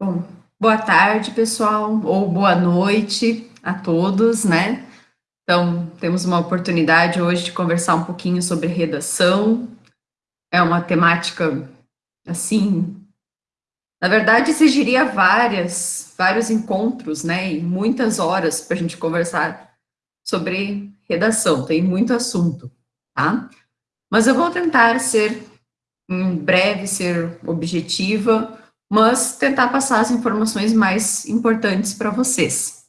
Bom, boa tarde, pessoal, ou boa noite a todos, né? Então, temos uma oportunidade hoje de conversar um pouquinho sobre redação. É uma temática, assim, na verdade, exigiria várias, vários encontros, né, e muitas horas para a gente conversar sobre redação, tem muito assunto, tá? Mas eu vou tentar ser, em breve, ser objetiva, mas tentar passar as informações mais importantes para vocês.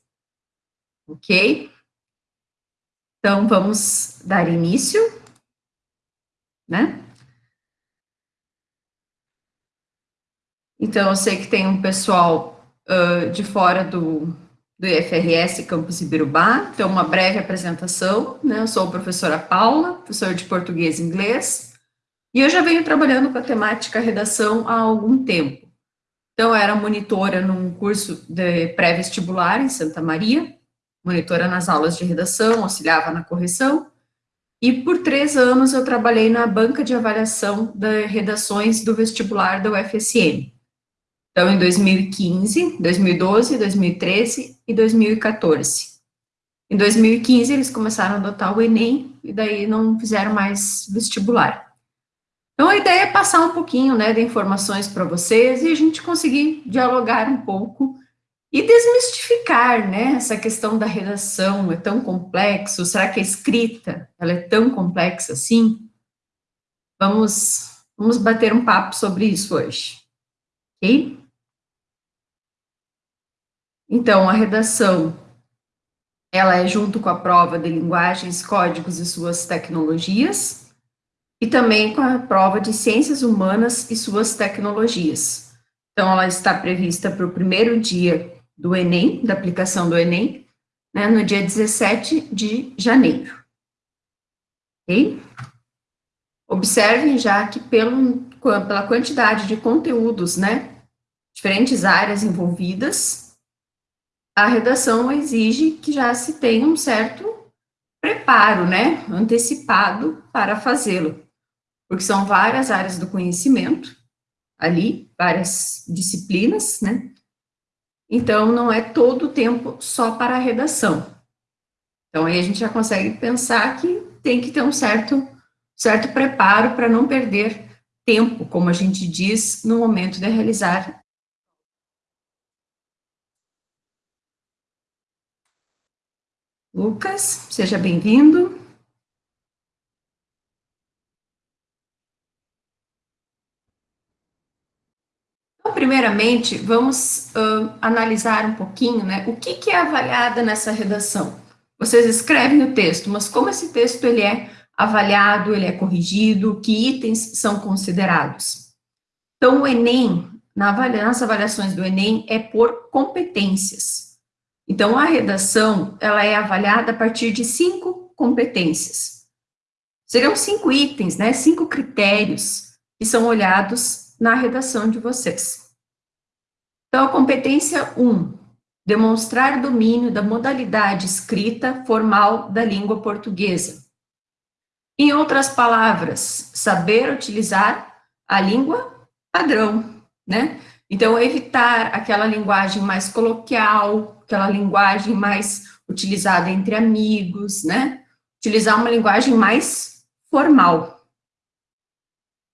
Ok? Então, vamos dar início, né? Então, eu sei que tem um pessoal uh, de fora do, do IFRS Campus Ibirubá, então uma breve apresentação, né? Eu sou a professora Paula, professora de português e inglês, e eu já venho trabalhando com a temática redação há algum tempo. Então, eu era monitora num curso de pré-vestibular em Santa Maria, monitora nas aulas de redação, auxiliava na correção, e por três anos eu trabalhei na banca de avaliação de redações do vestibular da UFSM. Então, em 2015, 2012, 2013 e 2014. Em 2015, eles começaram a adotar o Enem, e daí não fizeram mais vestibular. Então, a ideia é passar um pouquinho, né, de informações para vocês e a gente conseguir dialogar um pouco e desmistificar, né, essa questão da redação, é tão complexo, será que a escrita, ela é tão complexa assim? Vamos, vamos bater um papo sobre isso hoje, ok? Então, a redação, ela é junto com a prova de linguagens, códigos e suas tecnologias, e também com a prova de Ciências Humanas e suas tecnologias. Então, ela está prevista para o primeiro dia do Enem, da aplicação do Enem, né, no dia 17 de janeiro. Ok? Observem já que pelo, pela quantidade de conteúdos, né, diferentes áreas envolvidas, a redação exige que já se tenha um certo preparo, né, antecipado para fazê-lo porque são várias áreas do conhecimento ali, várias disciplinas, né? Então, não é todo o tempo só para a redação. Então, aí a gente já consegue pensar que tem que ter um certo, certo preparo para não perder tempo, como a gente diz, no momento de realizar. Lucas, seja bem-vindo. Primeiramente, vamos uh, analisar um pouquinho, né, o que, que é avaliada nessa redação. Vocês escrevem o texto, mas como esse texto ele é avaliado, ele é corrigido, que itens são considerados. Então, o Enem, na avalia, nas avaliações do Enem, é por competências. Então, a redação, ela é avaliada a partir de cinco competências. Serão cinco itens, né, cinco critérios que são olhados na redação de vocês. Então, a competência 1, demonstrar domínio da modalidade escrita formal da língua portuguesa. Em outras palavras, saber utilizar a língua padrão, né? Então, evitar aquela linguagem mais coloquial, aquela linguagem mais utilizada entre amigos, né? Utilizar uma linguagem mais formal,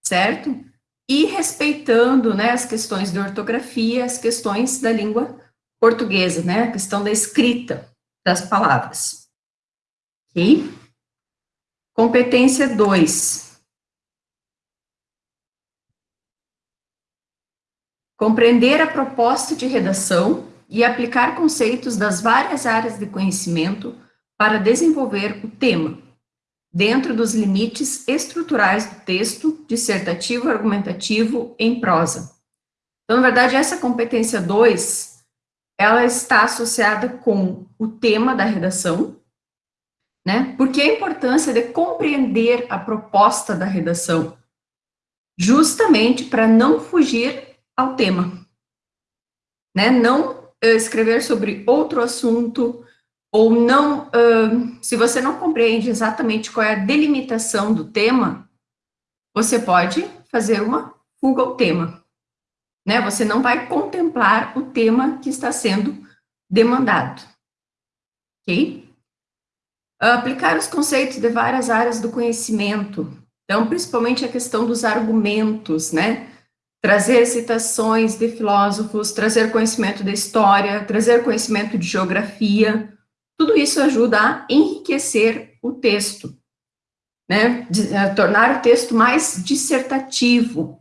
certo? E respeitando né, as questões de ortografia, as questões da língua portuguesa, né, a questão da escrita das palavras. Ok? Competência 2. Compreender a proposta de redação e aplicar conceitos das várias áreas de conhecimento para desenvolver o tema, dentro dos limites estruturais do texto, dissertativo, argumentativo, em prosa. Então, na verdade, essa competência 2, ela está associada com o tema da redação, né? Porque a importância de compreender a proposta da redação, justamente para não fugir ao tema, né? Não eh, escrever sobre outro assunto, ou não, uh, se você não compreende exatamente qual é a delimitação do tema, você pode fazer uma fuga ao tema, né? Você não vai contemplar o tema que está sendo demandado, ok? Aplicar os conceitos de várias áreas do conhecimento, então, principalmente a questão dos argumentos, né? Trazer citações de filósofos, trazer conhecimento da história, trazer conhecimento de geografia, tudo isso ajuda a enriquecer o texto, né? tornar o texto mais dissertativo,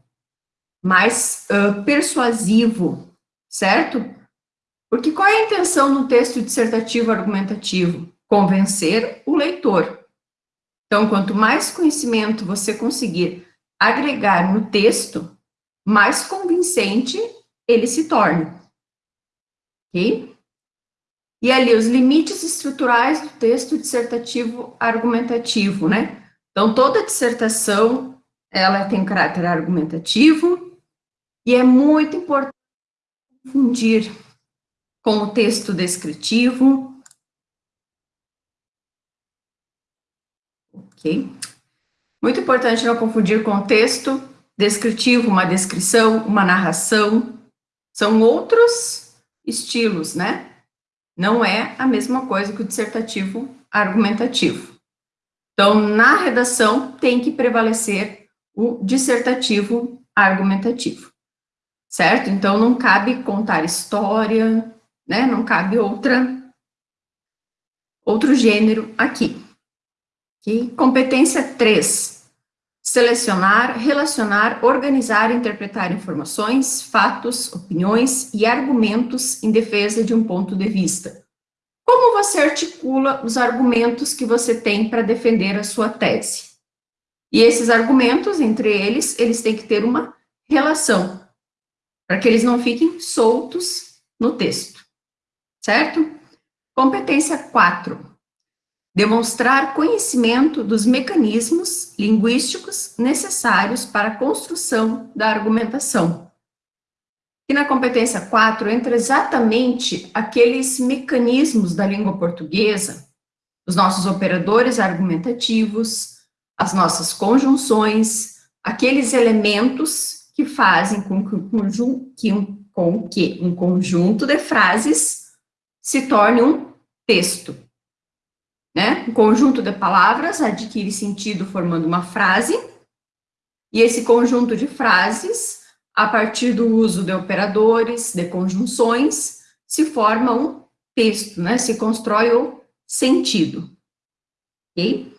mais uh, persuasivo, certo? Porque qual é a intenção no texto dissertativo argumentativo? Convencer o leitor. Então, quanto mais conhecimento você conseguir agregar no texto, mais convincente ele se torna. Ok? E ali, os limites estruturais do texto dissertativo argumentativo, né? Então, toda dissertação, ela tem caráter argumentativo, e é muito importante confundir com o texto descritivo. Ok? Muito importante não confundir com o texto descritivo, uma descrição, uma narração. São outros estilos, né? Não é a mesma coisa que o dissertativo argumentativo. Então, na redação, tem que prevalecer o dissertativo argumentativo certo? Então, não cabe contar história, né? Não cabe outra, outro gênero aqui. Okay? Competência 3. Selecionar, relacionar, organizar e interpretar informações, fatos, opiniões e argumentos em defesa de um ponto de vista. Como você articula os argumentos que você tem para defender a sua tese? E esses argumentos, entre eles, eles têm que ter uma relação, para que eles não fiquem soltos no texto, certo? Competência 4. Demonstrar conhecimento dos mecanismos linguísticos necessários para a construção da argumentação. E na competência 4 entra exatamente aqueles mecanismos da língua portuguesa, os nossos operadores argumentativos, as nossas conjunções, aqueles elementos que fazem com que, um, que um, com que um conjunto de frases se torne um texto. Né? Um conjunto de palavras adquire sentido formando uma frase, e esse conjunto de frases, a partir do uso de operadores, de conjunções, se forma um texto, né? se constrói o sentido. Okay?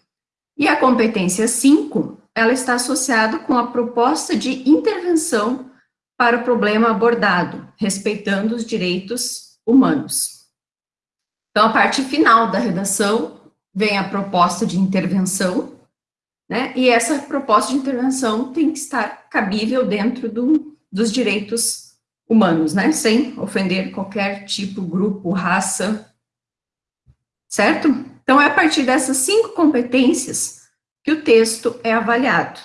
E a competência 5 ela está associada com a proposta de intervenção para o problema abordado, respeitando os direitos humanos. Então, a parte final da redação vem a proposta de intervenção, né? E essa proposta de intervenção tem que estar cabível dentro do, dos direitos humanos, né? Sem ofender qualquer tipo, grupo, raça, certo? Então, é a partir dessas cinco competências que o texto é avaliado.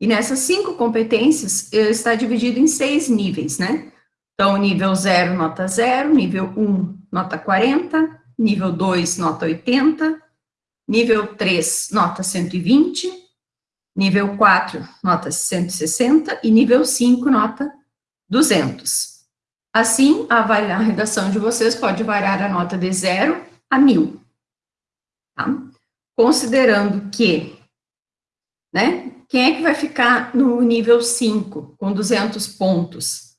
E nessas cinco competências, está dividido em seis níveis, né? Então, nível 0, nota 0, nível 1, um, nota 40, nível 2, nota 80, nível 3, nota 120, nível 4, nota 160 e nível 5, nota 200. Assim, a, a redação de vocês pode variar a nota de 0 a 1000. Tá? considerando que, né, quem é que vai ficar no nível 5, com 200 pontos?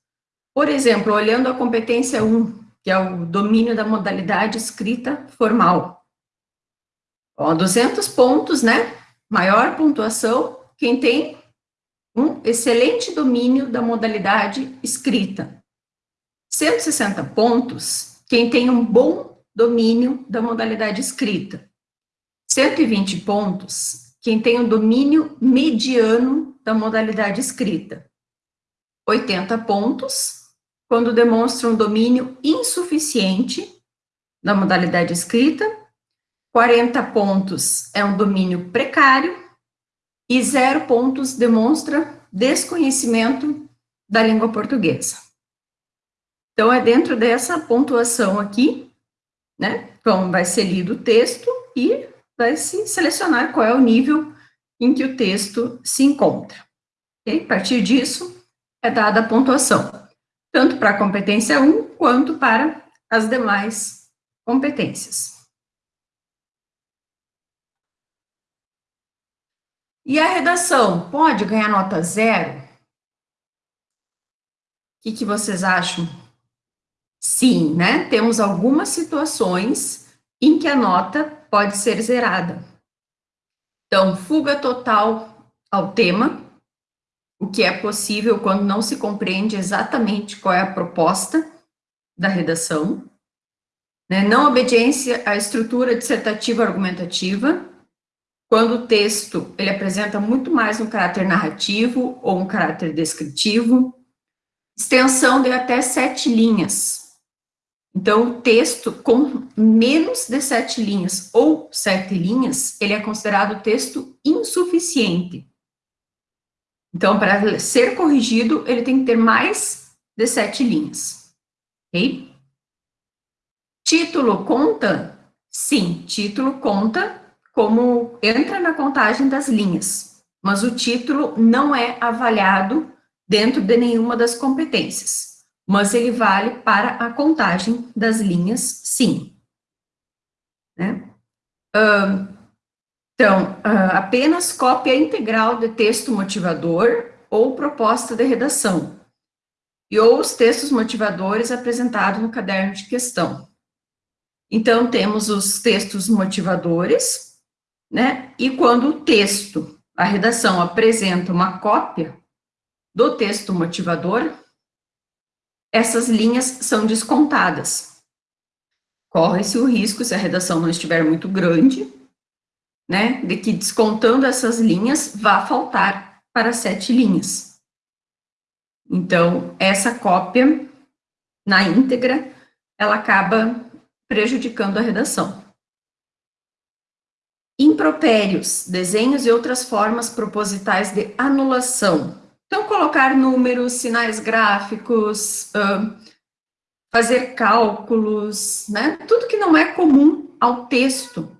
Por exemplo, olhando a competência 1, que é o domínio da modalidade escrita formal. Ó, 200 pontos, né, maior pontuação, quem tem um excelente domínio da modalidade escrita. 160 pontos, quem tem um bom domínio da modalidade escrita. 120 pontos, quem tem um domínio mediano da modalidade escrita. 80 pontos, quando demonstra um domínio insuficiente da modalidade escrita. 40 pontos é um domínio precário. E zero pontos demonstra desconhecimento da língua portuguesa. Então, é dentro dessa pontuação aqui, né? Então, vai ser lido o texto e vai se selecionar qual é o nível em que o texto se encontra. Okay? A partir disso, é dada a pontuação, tanto para a competência 1 quanto para as demais competências. E a redação pode ganhar nota zero? O que, que vocês acham? Sim, né? Temos algumas situações em que a nota pode ser zerada. Então, fuga total ao tema, o que é possível quando não se compreende exatamente qual é a proposta da redação. Né? Não obediência à estrutura dissertativa argumentativa, quando o texto ele apresenta muito mais um caráter narrativo ou um caráter descritivo. Extensão de até sete linhas. Então, o texto com menos de sete linhas ou sete linhas, ele é considerado texto insuficiente. Então, para ser corrigido, ele tem que ter mais de sete linhas. Ok? Título conta? Sim, título conta como entra na contagem das linhas, mas o título não é avaliado dentro de nenhuma das competências, mas ele vale para a contagem das linhas, sim. Né? Então, uh, apenas cópia integral de texto motivador ou proposta de redação, e ou os textos motivadores apresentados no caderno de questão. Então, temos os textos motivadores, né, e quando o texto, a redação apresenta uma cópia do texto motivador, essas linhas são descontadas. Corre-se o risco, se a redação não estiver muito grande, né, de que descontando essas linhas, vá faltar para sete linhas. Então, essa cópia, na íntegra, ela acaba prejudicando a redação. Impropérios, desenhos e outras formas propositais de anulação. Então, colocar números, sinais gráficos, fazer cálculos, né? Tudo que não é comum ao texto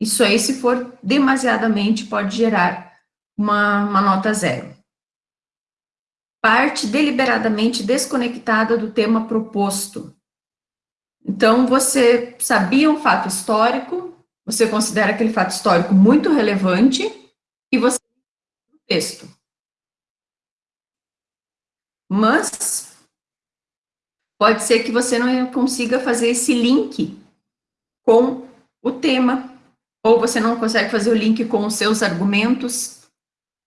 isso aí, se for demasiadamente, pode gerar uma, uma nota zero. Parte deliberadamente desconectada do tema proposto. Então, você sabia um fato histórico, você considera aquele fato histórico muito relevante, e você o texto. Mas pode ser que você não consiga fazer esse link com o tema ou você não consegue fazer o link com os seus argumentos,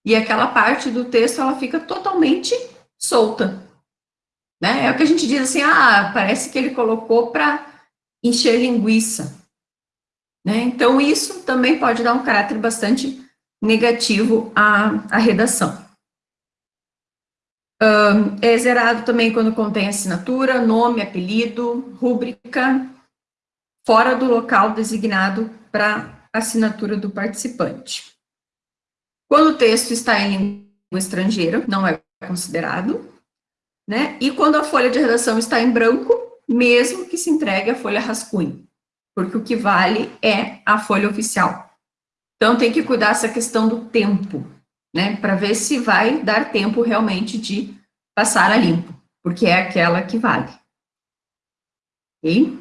e aquela parte do texto, ela fica totalmente solta. Né? É o que a gente diz assim, ah, parece que ele colocou para encher linguiça. Né? Então, isso também pode dar um caráter bastante negativo à, à redação. Um, é zerado também quando contém assinatura, nome, apelido, rúbrica, fora do local designado para assinatura do participante. Quando o texto está em língua estrangeira, não é considerado, né? E quando a folha de redação está em branco, mesmo que se entregue a folha rascunho, porque o que vale é a folha oficial. Então, tem que cuidar essa questão do tempo, né? Para ver se vai dar tempo realmente de passar a limpo, porque é aquela que vale. Ok?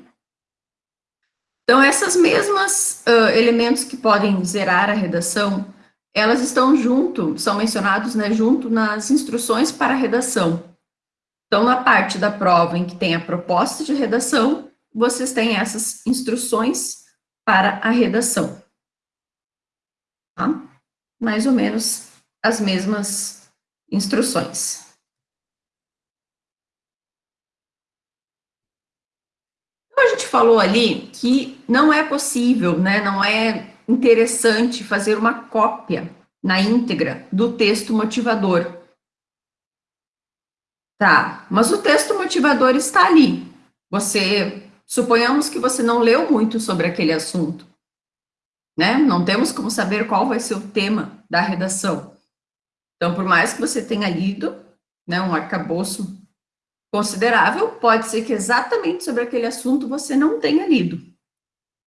Então, essas mesmas uh, elementos que podem zerar a redação, elas estão junto, são mencionados, né, junto nas instruções para a redação. Então, na parte da prova em que tem a proposta de redação, vocês têm essas instruções para a redação. Tá? Mais ou menos as mesmas instruções. a gente falou ali que não é possível, né, não é interessante fazer uma cópia na íntegra do texto motivador. Tá, mas o texto motivador está ali. Você, suponhamos que você não leu muito sobre aquele assunto, né? Não temos como saber qual vai ser o tema da redação. Então, por mais que você tenha lido, né, um arcabouço considerável, pode ser que exatamente sobre aquele assunto você não tenha lido.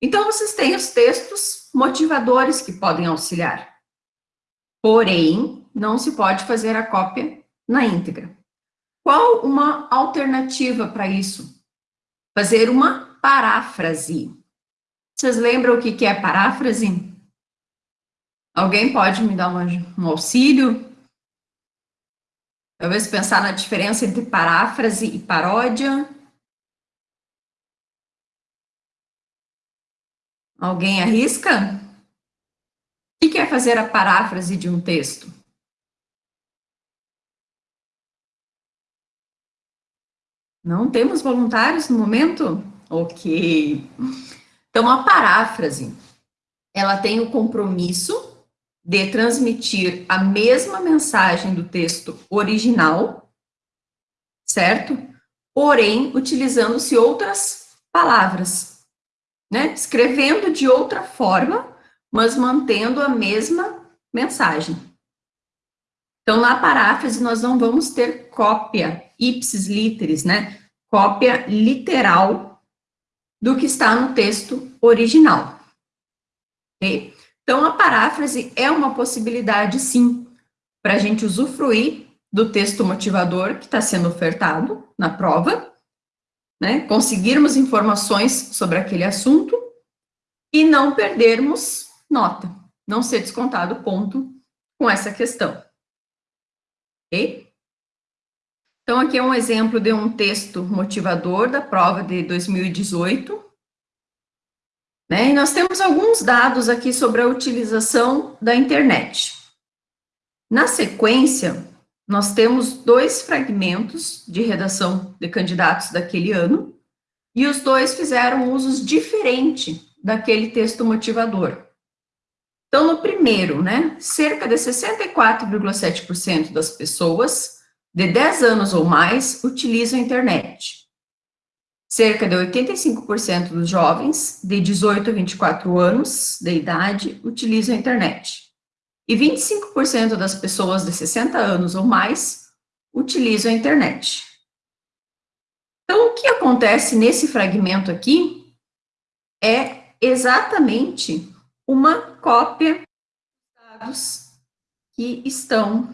Então, vocês têm os textos motivadores que podem auxiliar. Porém, não se pode fazer a cópia na íntegra. Qual uma alternativa para isso? Fazer uma paráfrase. Vocês lembram o que é paráfrase? Alguém pode me dar um auxílio? Talvez pensar na diferença entre paráfrase e paródia. Alguém arrisca? O que é fazer a paráfrase de um texto? Não temos voluntários no momento? Ok. Então, a paráfrase, ela tem o compromisso de transmitir a mesma mensagem do texto original, certo? Porém, utilizando-se outras palavras, né? Escrevendo de outra forma, mas mantendo a mesma mensagem. Então, na paráfrase, nós não vamos ter cópia ipsis literis, né? Cópia literal do que está no texto original. Ok? Então, a paráfrase é uma possibilidade, sim, para a gente usufruir do texto motivador que está sendo ofertado na prova, né? Conseguirmos informações sobre aquele assunto e não perdermos nota, não ser descontado ponto com essa questão. Ok? Então, aqui é um exemplo de um texto motivador da prova de 2018, né? E nós temos alguns dados aqui sobre a utilização da internet. Na sequência, nós temos dois fragmentos de redação de candidatos daquele ano, e os dois fizeram usos diferentes daquele texto motivador. Então, no primeiro, né, cerca de 64,7% das pessoas de 10 anos ou mais utilizam a internet. Cerca de 85% dos jovens de 18 a 24 anos de idade utilizam a internet. E 25% das pessoas de 60 anos ou mais utilizam a internet. Então, o que acontece nesse fragmento aqui é exatamente uma cópia dos dados que estão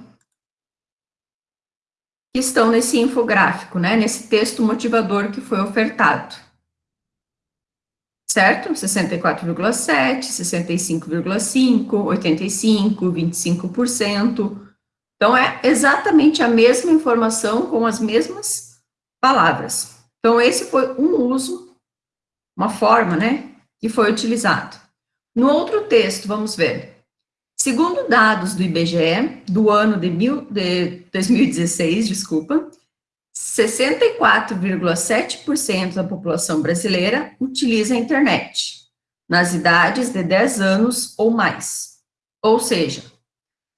que estão nesse infográfico, né, nesse texto motivador que foi ofertado. Certo? 64,7, 65,5, 85, 25%. Então, é exatamente a mesma informação com as mesmas palavras. Então, esse foi um uso, uma forma, né, que foi utilizado. No outro texto, vamos ver. Segundo dados do IBGE, do ano de, mil, de 2016, desculpa, 64,7% da população brasileira utiliza a internet, nas idades de 10 anos ou mais. Ou seja,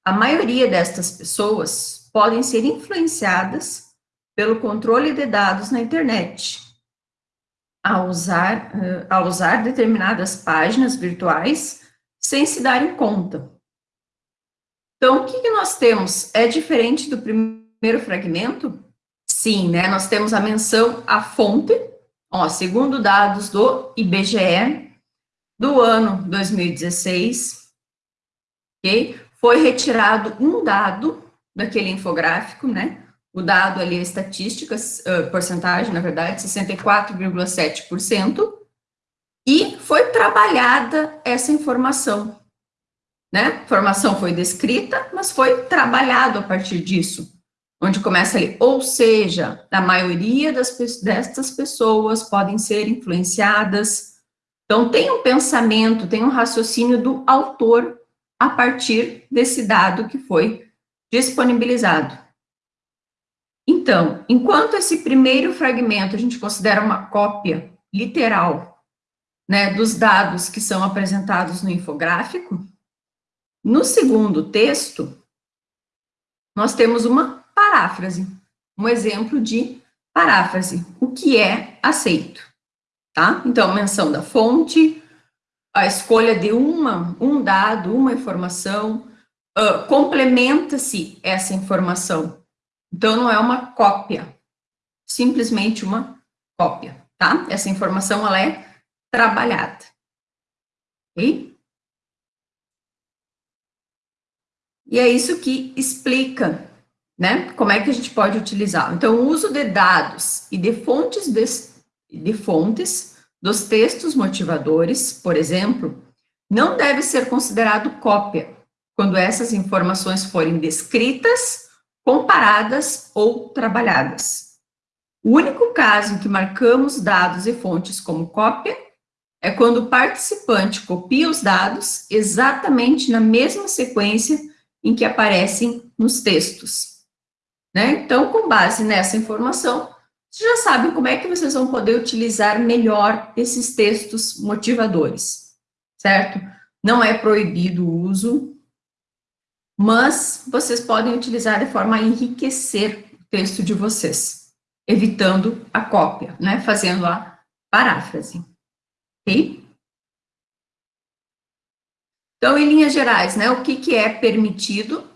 a maioria destas pessoas podem ser influenciadas pelo controle de dados na internet, a usar, a usar determinadas páginas virtuais sem se darem conta, então, o que, que nós temos? É diferente do primeiro fragmento? Sim, né? Nós temos a menção à fonte, ó, segundo dados do IBGE, do ano 2016, ok? Foi retirado um dado daquele infográfico, né? O dado ali é estatística, uh, porcentagem, na verdade, 64,7%, e foi trabalhada essa informação né? A informação foi descrita, mas foi trabalhado a partir disso, onde começa ali, ou seja, a maioria das, destas pessoas podem ser influenciadas. Então, tem um pensamento, tem um raciocínio do autor a partir desse dado que foi disponibilizado. Então, enquanto esse primeiro fragmento a gente considera uma cópia literal, né, dos dados que são apresentados no infográfico, no segundo texto, nós temos uma paráfrase, um exemplo de paráfrase, o que é aceito, tá? Então, menção da fonte, a escolha de uma, um dado, uma informação, uh, complementa-se essa informação. Então, não é uma cópia, simplesmente uma cópia, tá? Essa informação, ela é trabalhada, ok? E é isso que explica né? Como é que a gente pode utilizar? Então, o uso de dados e de fontes, de, de fontes dos textos motivadores, por exemplo, não deve ser considerado cópia, quando essas informações forem descritas, comparadas ou trabalhadas. O único caso em que marcamos dados e fontes como cópia é quando o participante copia os dados exatamente na mesma sequência em que aparecem nos textos. Né? Então, com base nessa informação, vocês já sabem como é que vocês vão poder utilizar melhor esses textos motivadores certo? Não é proibido o uso, mas vocês podem utilizar de forma a enriquecer o texto de vocês, evitando a cópia, né? Fazendo a paráfrase, ok? Então, em linhas gerais, né, o que, que é permitido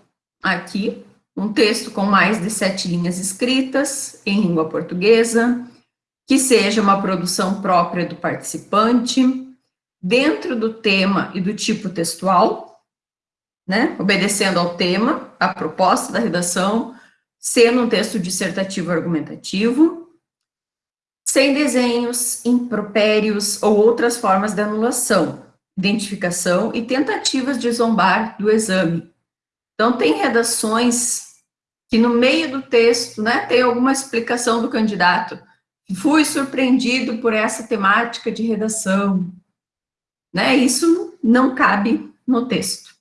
aqui? Um texto com mais de sete linhas escritas em língua portuguesa, que seja uma produção própria do participante, dentro do tema e do tipo textual, né, obedecendo ao tema, à proposta da redação, sendo um texto dissertativo argumentativo, sem desenhos, impropérios ou outras formas de anulação, identificação e tentativas de zombar do exame. Então, tem redações que no meio do texto, né, tem alguma explicação do candidato. Fui surpreendido por essa temática de redação, né? Isso não cabe no texto,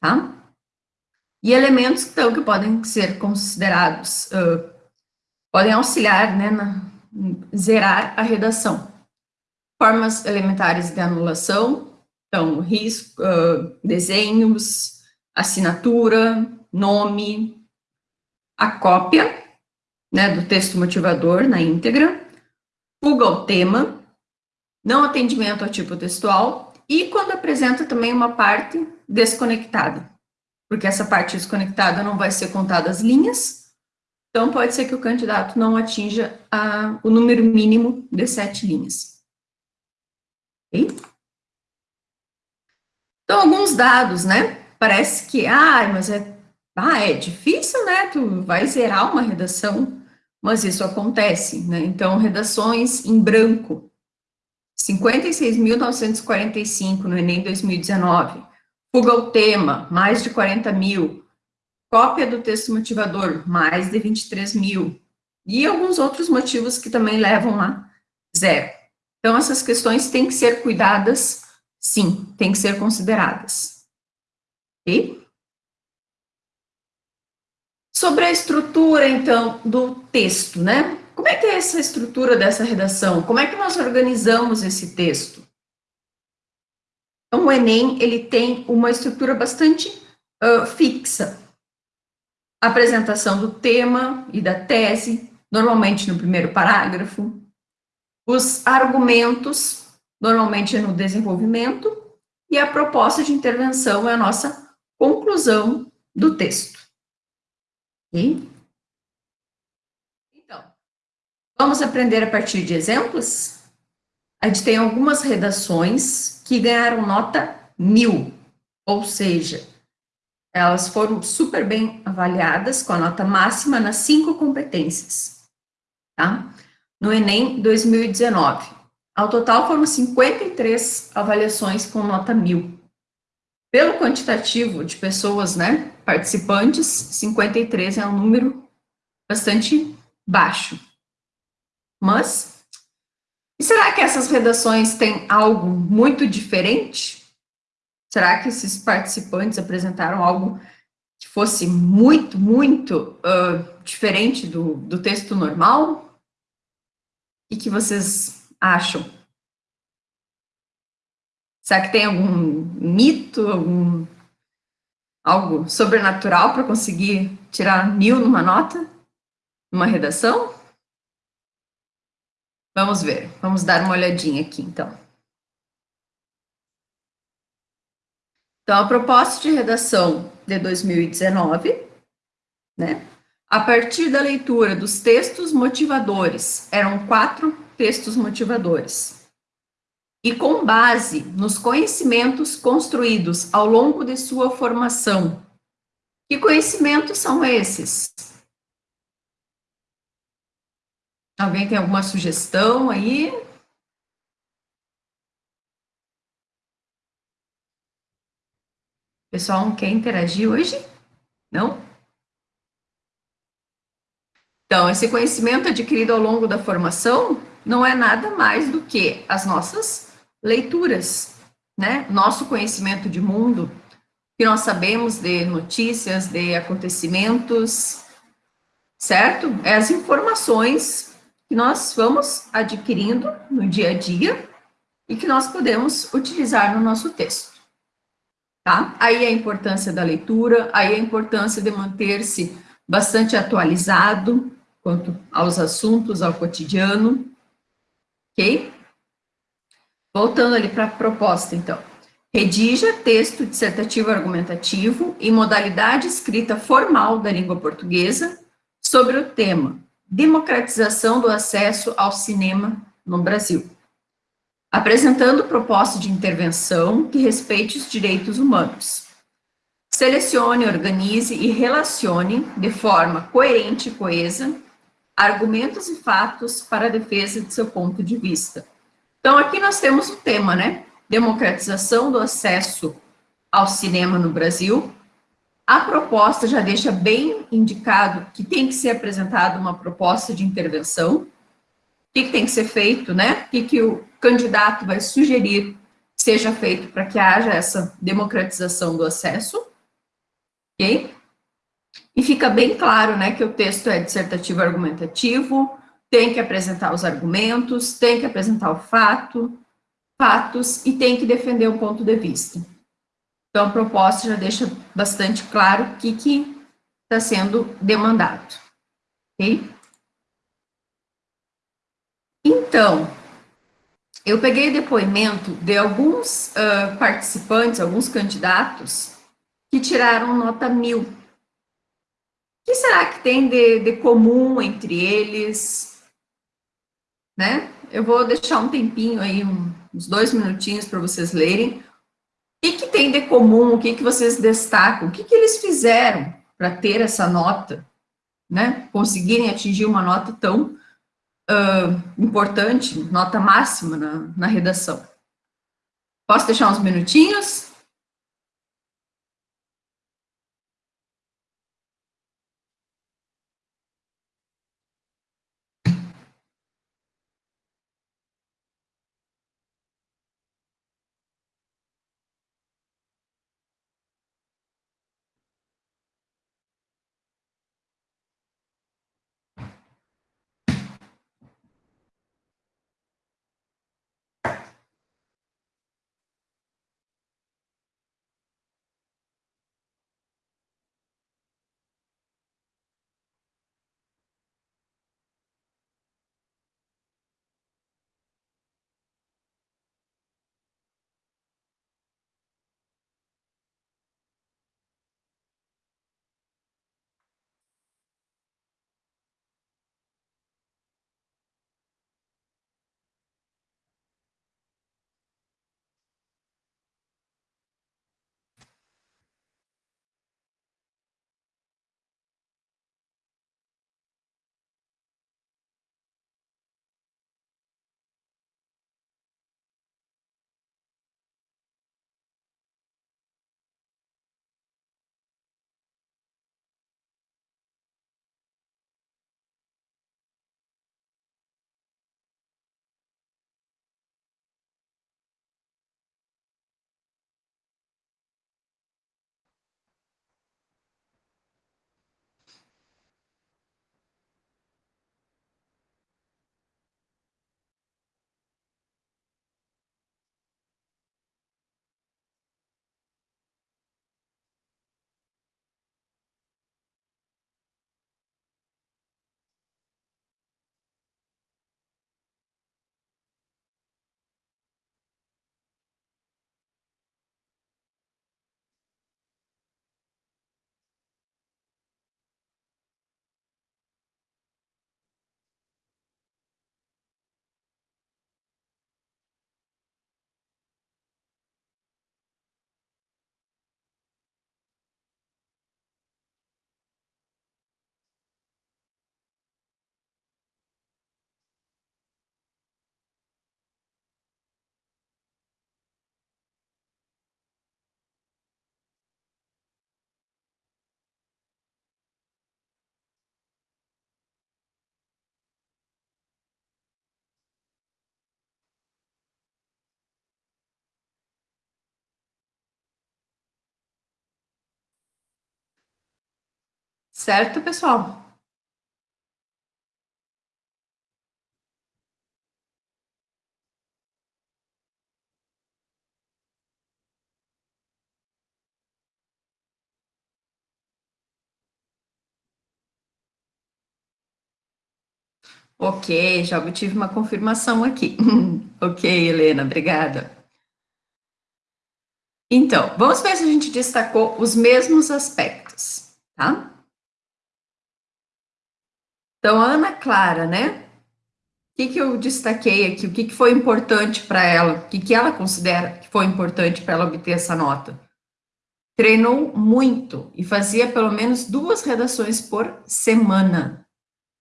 tá? E elementos então, que podem ser considerados, uh, podem auxiliar, né, na, zerar a redação. Formas elementares de anulação, então, risco, uh, desenhos, assinatura, nome, a cópia, né, do texto motivador na íntegra, fuga ao tema, não atendimento ao tipo textual, e quando apresenta também uma parte desconectada, porque essa parte desconectada não vai ser contada as linhas, então pode ser que o candidato não atinja a, o número mínimo de sete linhas. Então, alguns dados, né? Parece que, ah, mas é, ah, é difícil, né? Tu vai zerar uma redação, mas isso acontece, né? Então, redações em branco, 56.945 no Enem 2019. Fuga ao tema, mais de 40 mil. Cópia do texto motivador, mais de 23 mil. E alguns outros motivos que também levam a zero. Então, essas questões têm que ser cuidadas, sim, têm que ser consideradas. Ok? Sobre a estrutura, então, do texto, né? Como é que é essa estrutura dessa redação? Como é que nós organizamos esse texto? Então, o Enem, ele tem uma estrutura bastante uh, fixa. apresentação do tema e da tese, normalmente no primeiro parágrafo. Os argumentos, normalmente no desenvolvimento. E a proposta de intervenção é a nossa conclusão do texto. Okay? Vamos aprender a partir de exemplos? A gente tem algumas redações que ganharam nota mil, ou seja, elas foram super bem avaliadas com a nota máxima nas cinco competências, tá? No Enem 2019. Ao total foram 53 avaliações com nota mil. Pelo quantitativo de pessoas, né, participantes, 53 é um número bastante baixo. Mas, será que essas redações têm algo muito diferente? Será que esses participantes apresentaram algo que fosse muito, muito uh, diferente do, do texto normal? O que vocês acham? Será que tem algum mito, algum algo sobrenatural para conseguir tirar mil numa nota, numa redação? Vamos ver, vamos dar uma olhadinha aqui, então. Então, a proposta de redação de 2019, né? A partir da leitura dos textos motivadores, eram quatro textos motivadores. E com base nos conhecimentos construídos ao longo de sua formação, Que conhecimentos são esses? Alguém tem alguma sugestão aí? Pessoal, quer interagir hoje? Não? Então, esse conhecimento adquirido ao longo da formação não é nada mais do que as nossas leituras, né? Nosso conhecimento de mundo, que nós sabemos de notícias, de acontecimentos, certo? É as informações que nós vamos adquirindo no dia a dia e que nós podemos utilizar no nosso texto. Tá? Aí a importância da leitura, aí a importância de manter-se bastante atualizado quanto aos assuntos, ao cotidiano, ok? Voltando ali para a proposta, então. Redija texto dissertativo argumentativo em modalidade escrita formal da língua portuguesa sobre o tema democratização do acesso ao cinema no Brasil, apresentando proposta de intervenção que respeite os direitos humanos. Selecione, organize e relacione de forma coerente e coesa argumentos e fatos para a defesa de seu ponto de vista. Então, aqui nós temos o tema, né? Democratização do acesso ao cinema no Brasil, a proposta já deixa bem indicado que tem que ser apresentada uma proposta de intervenção, o que, que tem que ser feito, né? O que, que o candidato vai sugerir seja feito para que haja essa democratização do acesso, ok? E fica bem claro, né, que o texto é dissertativo argumentativo, tem que apresentar os argumentos, tem que apresentar o fato, fatos e tem que defender o ponto de vista. Então, a proposta já deixa bastante claro o que está sendo demandado. Ok? Então, eu peguei depoimento de alguns uh, participantes, alguns candidatos, que tiraram nota mil. O que será que tem de, de comum entre eles? Né? Eu vou deixar um tempinho aí, um, uns dois minutinhos para vocês lerem que, que tem de comum, o que, que vocês destacam, o que, que eles fizeram para ter essa nota, né? Conseguirem atingir uma nota tão uh, importante, nota máxima na, na redação. Posso deixar uns minutinhos? Certo, pessoal? Ok, já obtive uma confirmação aqui. ok, Helena, obrigada. Então, vamos ver se a gente destacou os mesmos aspectos, tá? Então, Ana Clara, né? O que, que eu destaquei aqui? O que, que foi importante para ela? O que, que ela considera que foi importante para ela obter essa nota? Treinou muito e fazia pelo menos duas redações por semana.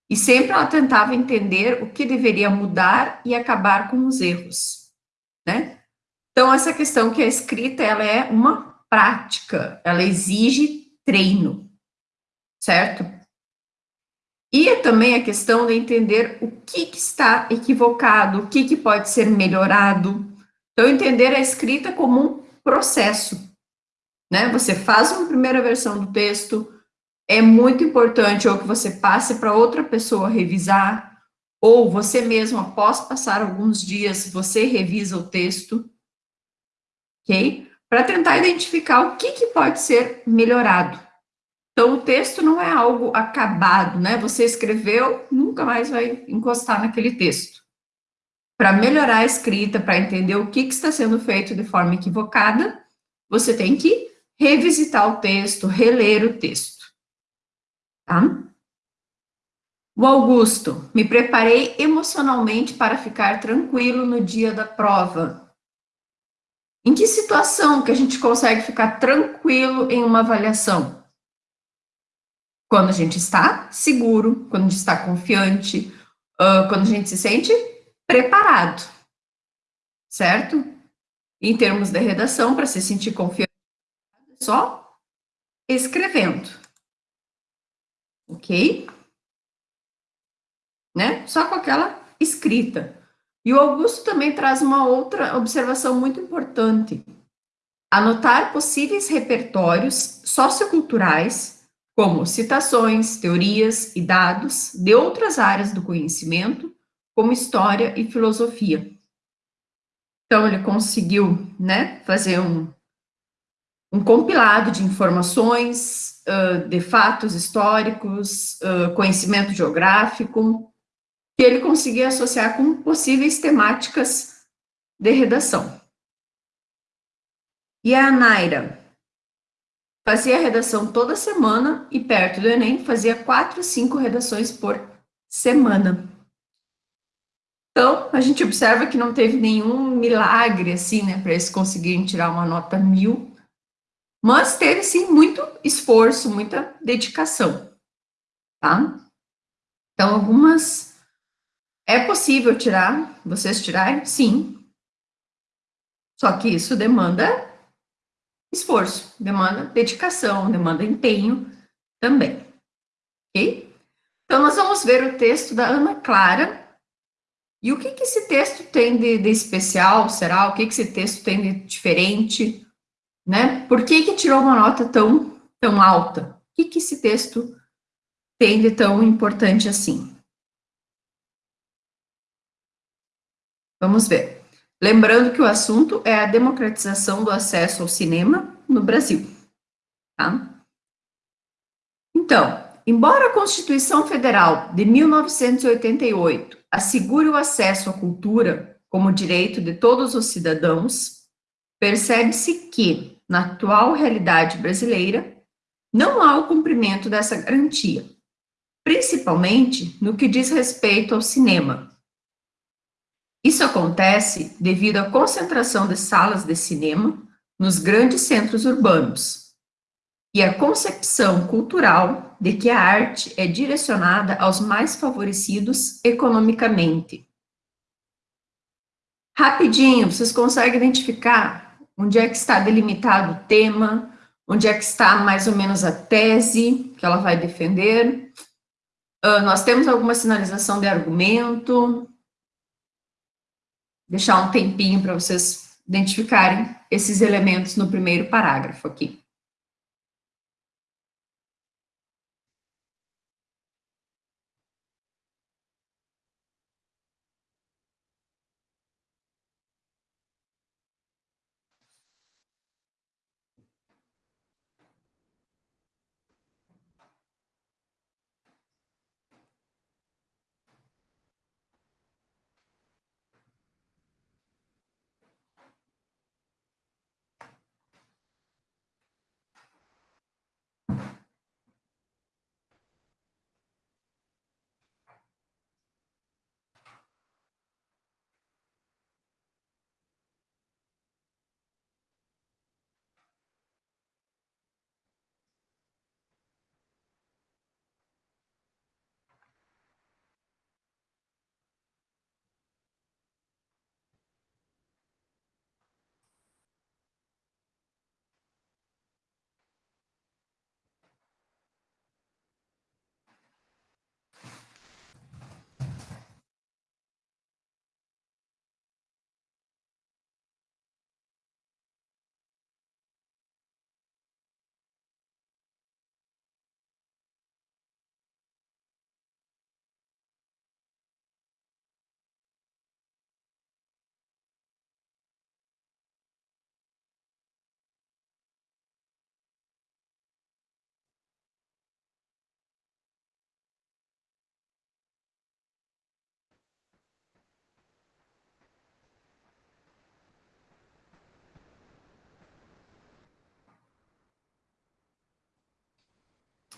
E sempre ela tentava entender o que deveria mudar e acabar com os erros, né? Então, essa questão que a escrita, ela é uma prática, ela exige treino, certo? E é também a questão de entender o que, que está equivocado, o que, que pode ser melhorado. Então, entender a escrita como um processo, né? Você faz uma primeira versão do texto, é muito importante ou que você passe para outra pessoa revisar, ou você mesmo, após passar alguns dias, você revisa o texto, ok? Para tentar identificar o que, que pode ser melhorado. Então, o texto não é algo acabado, né? Você escreveu, nunca mais vai encostar naquele texto. Para melhorar a escrita, para entender o que, que está sendo feito de forma equivocada, você tem que revisitar o texto, reler o texto tá? O Augusto, me preparei emocionalmente para ficar tranquilo no dia da prova. Em que situação que a gente consegue ficar tranquilo em uma avaliação? Quando a gente está seguro, quando a gente está confiante, uh, quando a gente se sente preparado, certo? Em termos de redação, para se sentir confiante, só escrevendo ok? Né? Só com aquela escrita. E o Augusto também traz uma outra observação muito importante. Anotar possíveis repertórios socioculturais, como citações, teorias e dados de outras áreas do conhecimento, como história e filosofia. Então, ele conseguiu né, fazer um, um compilado de informações, uh, de fatos históricos, uh, conhecimento geográfico, que ele conseguia associar com possíveis temáticas de redação. E a Naira fazia redação toda semana e perto do Enem fazia quatro, cinco redações por semana. Então, a gente observa que não teve nenhum milagre, assim, né, para eles conseguirem tirar uma nota mil, mas teve, sim, muito esforço, muita dedicação, tá? Então, algumas... É possível tirar, vocês tirarem? Sim. Só que isso demanda esforço, demanda dedicação, demanda empenho também, ok? Então, nós vamos ver o texto da Ana Clara. E o que, que esse texto tem de, de especial, será? O que, que esse texto tem de diferente? né? Por que que tirou uma nota tão, tão alta? O que que esse texto tem de tão importante assim? Vamos ver. Lembrando que o assunto é a democratização do acesso ao cinema no Brasil, tá? Então, embora a Constituição Federal de 1988 assegure o acesso à cultura como direito de todos os cidadãos, percebe-se que na atual realidade brasileira, não há o cumprimento dessa garantia, principalmente no que diz respeito ao cinema. Isso acontece devido à concentração de salas de cinema nos grandes centros urbanos e à concepção cultural de que a arte é direcionada aos mais favorecidos economicamente. Rapidinho, vocês conseguem identificar onde é que está delimitado o tema, onde é que está mais ou menos a tese que ela vai defender. Uh, nós temos alguma sinalização de argumento. Deixar um tempinho para vocês identificarem esses elementos no primeiro parágrafo aqui.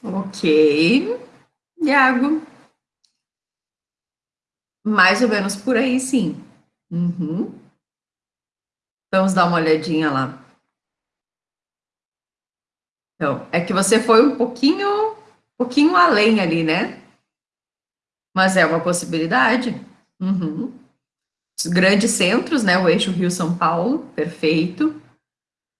Ok. Iago. Mais ou menos por aí, sim. Uhum. Vamos dar uma olhadinha lá. Então, é que você foi um pouquinho, um pouquinho além ali, né? Mas é uma possibilidade. Uhum. Os grandes centros, né? O eixo Rio-São Paulo, perfeito.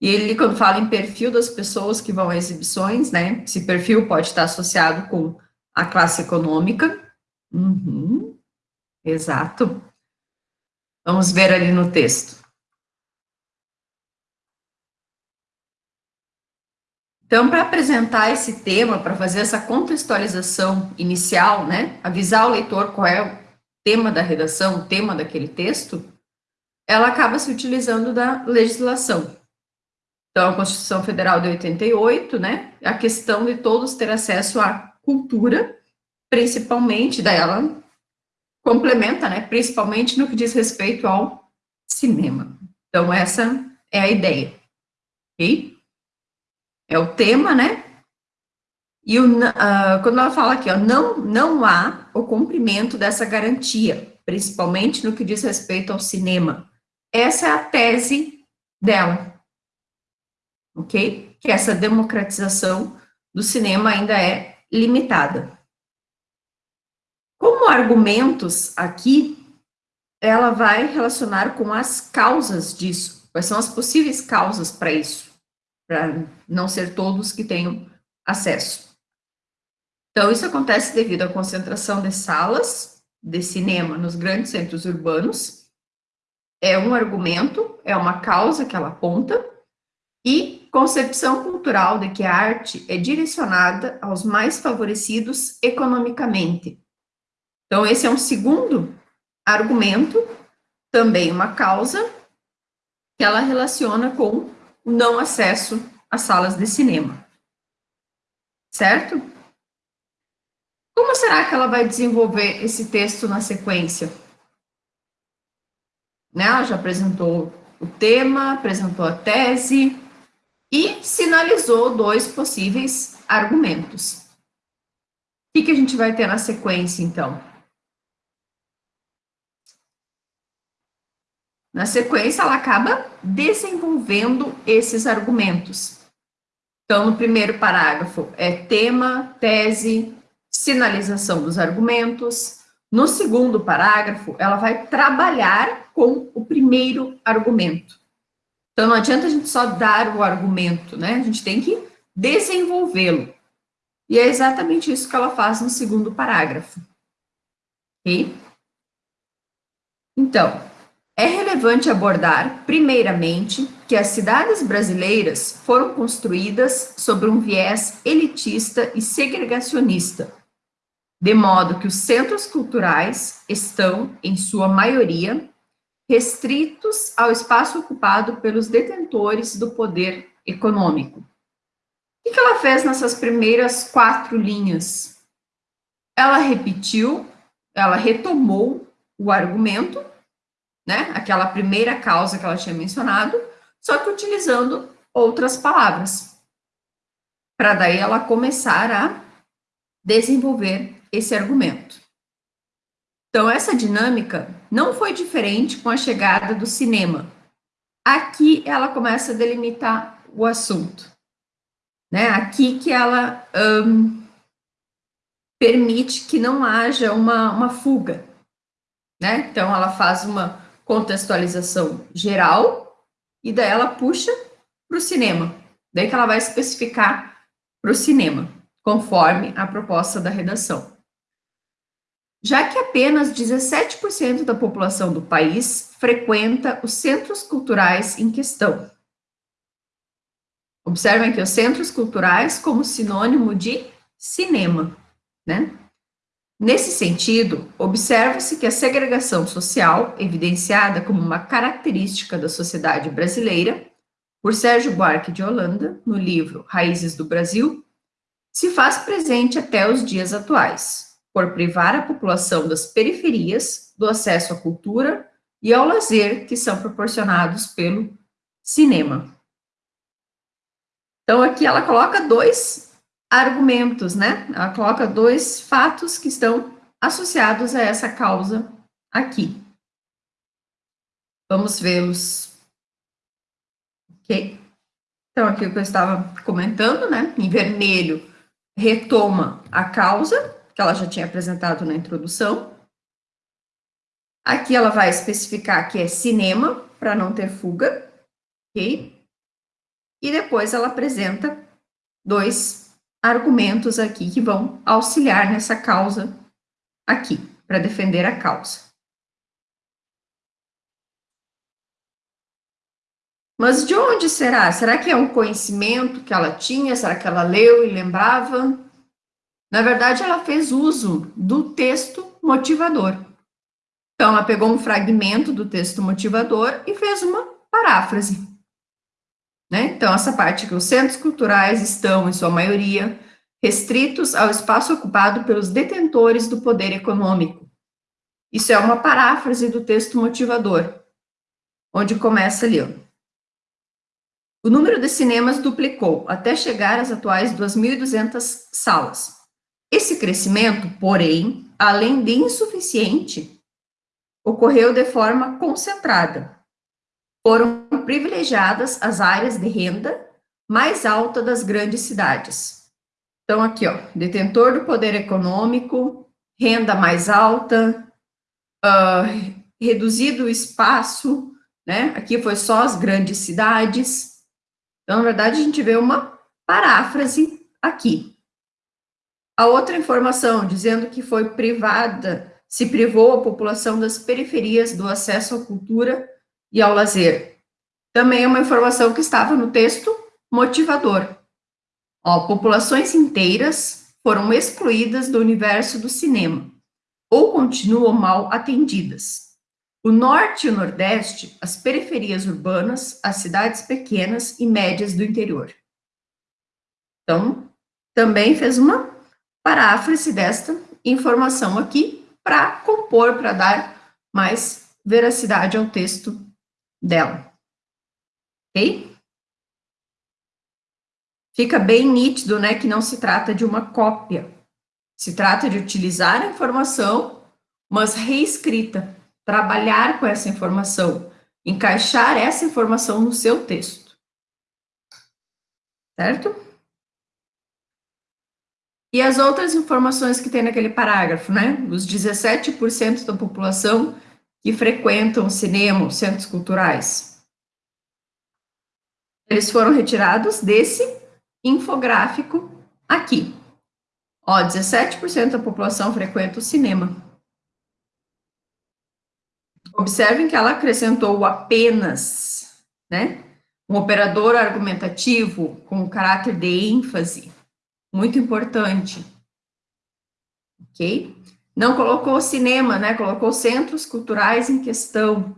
E ele, quando fala em perfil das pessoas que vão a exibições, né? Esse perfil pode estar associado com a classe econômica. Uhum. Exato. Vamos ver ali no texto. Então, para apresentar esse tema, para fazer essa contextualização inicial, né, avisar o leitor qual é o tema da redação, o tema daquele texto, ela acaba se utilizando da legislação. Então, a Constituição Federal de 88, né, a questão de todos ter acesso à cultura, principalmente, daí ela complementa, né, principalmente no que diz respeito ao cinema. Então, essa é a ideia, ok? é o tema, né? E o, uh, quando ela fala aqui, ó, não, não há o cumprimento dessa garantia, principalmente no que diz respeito ao cinema. Essa é a tese dela, ok? Que essa democratização do cinema ainda é limitada. Como argumentos aqui, ela vai relacionar com as causas disso. Quais são as possíveis causas para isso? para não ser todos que tenham acesso. Então, isso acontece devido à concentração de salas de cinema nos grandes centros urbanos, é um argumento, é uma causa que ela aponta, e concepção cultural de que a arte é direcionada aos mais favorecidos economicamente. Então, esse é um segundo argumento, também uma causa, que ela relaciona com o não acesso às salas de cinema. Certo? Como será que ela vai desenvolver esse texto na sequência? Né? Ela já apresentou o tema, apresentou a tese e sinalizou dois possíveis argumentos. O que, que a gente vai ter na sequência, então? Na sequência, ela acaba desenvolvendo esses argumentos. Então, no primeiro parágrafo é tema, tese, sinalização dos argumentos. No segundo parágrafo, ela vai trabalhar com o primeiro argumento. Então, não adianta a gente só dar o argumento, né? A gente tem que desenvolvê-lo. E é exatamente isso que ela faz no segundo parágrafo. Ok? Então, é relevante abordar, primeiramente, que as cidades brasileiras foram construídas sobre um viés elitista e segregacionista, de modo que os centros culturais estão, em sua maioria, restritos ao espaço ocupado pelos detentores do poder econômico. O que ela fez nessas primeiras quatro linhas? Ela repetiu, ela retomou o argumento né? Aquela primeira causa que ela tinha mencionado, só que utilizando outras palavras. Para daí ela começar a desenvolver esse argumento. Então, essa dinâmica não foi diferente com a chegada do cinema. Aqui ela começa a delimitar o assunto. Né? Aqui que ela um, permite que não haja uma, uma fuga. Né? Então, ela faz uma contextualização geral, e daí ela puxa para o cinema. Daí que ela vai especificar para o cinema, conforme a proposta da redação. Já que apenas 17% da população do país frequenta os centros culturais em questão. Observem aqui os centros culturais como sinônimo de cinema, né? Nesse sentido, observa-se que a segregação social, evidenciada como uma característica da sociedade brasileira, por Sérgio Buarque de Holanda, no livro Raízes do Brasil, se faz presente até os dias atuais, por privar a população das periferias do acesso à cultura e ao lazer que são proporcionados pelo cinema. Então, aqui ela coloca dois argumentos, né? Ela coloca dois fatos que estão associados a essa causa aqui. Vamos vê-los. Ok? Então, aqui o que eu estava comentando, né? Em vermelho, retoma a causa, que ela já tinha apresentado na introdução. Aqui ela vai especificar que é cinema, para não ter fuga, ok? E depois ela apresenta dois argumentos aqui que vão auxiliar nessa causa aqui, para defender a causa. Mas de onde será? Será que é um conhecimento que ela tinha? Será que ela leu e lembrava? Na verdade, ela fez uso do texto motivador. Então, ela pegou um fragmento do texto motivador e fez uma paráfrase. Né? Então, essa parte que os centros culturais estão, em sua maioria, restritos ao espaço ocupado pelos detentores do poder econômico. Isso é uma paráfrase do texto motivador, onde começa ali, ó. O número de cinemas duplicou, até chegar às atuais 2.200 salas. Esse crescimento, porém, além de insuficiente, ocorreu de forma concentrada. Foram privilegiadas as áreas de renda mais alta das grandes cidades. Então, aqui, ó, detentor do poder econômico, renda mais alta, uh, reduzido o espaço, né? Aqui foi só as grandes cidades. Então, na verdade, a gente vê uma paráfrase aqui. A outra informação, dizendo que foi privada, se privou a população das periferias do acesso à cultura e ao lazer. Também é uma informação que estava no texto motivador. Ó, populações inteiras foram excluídas do universo do cinema, ou continuam mal atendidas. O norte e o nordeste, as periferias urbanas, as cidades pequenas e médias do interior. Então, também fez uma paráfrase desta informação aqui para compor, para dar mais veracidade ao texto dela. Ok? fica bem nítido, né, que não se trata de uma cópia. Se trata de utilizar a informação, mas reescrita, trabalhar com essa informação, encaixar essa informação no seu texto. Certo? E as outras informações que tem naquele parágrafo, né? Os 17% da população que frequentam cinema, centros culturais. Eles foram retirados desse infográfico aqui. Ó, 17% da população frequenta o cinema. Observem que ela acrescentou apenas, né? Um operador argumentativo com caráter de ênfase, muito importante. Ok? Não colocou cinema, né? Colocou centros culturais em questão.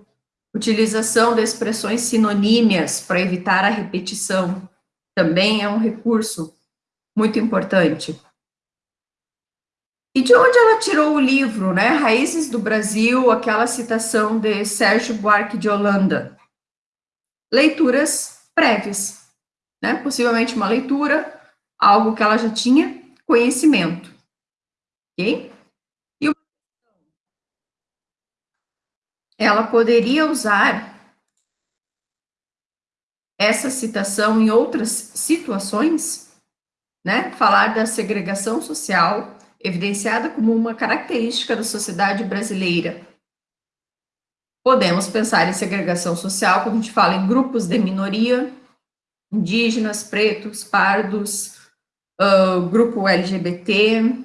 Utilização de expressões sinonímias para evitar a repetição também é um recurso muito importante. E de onde ela tirou o livro, né? Raízes do Brasil, aquela citação de Sérgio Buarque de Holanda. Leituras prévias, né? Possivelmente uma leitura, algo que ela já tinha conhecimento. Ok? E ela poderia usar essa citação em outras situações, né? Falar da segregação social, evidenciada como uma característica da sociedade brasileira. Podemos pensar em segregação social quando a gente fala em grupos de minoria, indígenas, pretos, pardos, uh, grupo LGBT,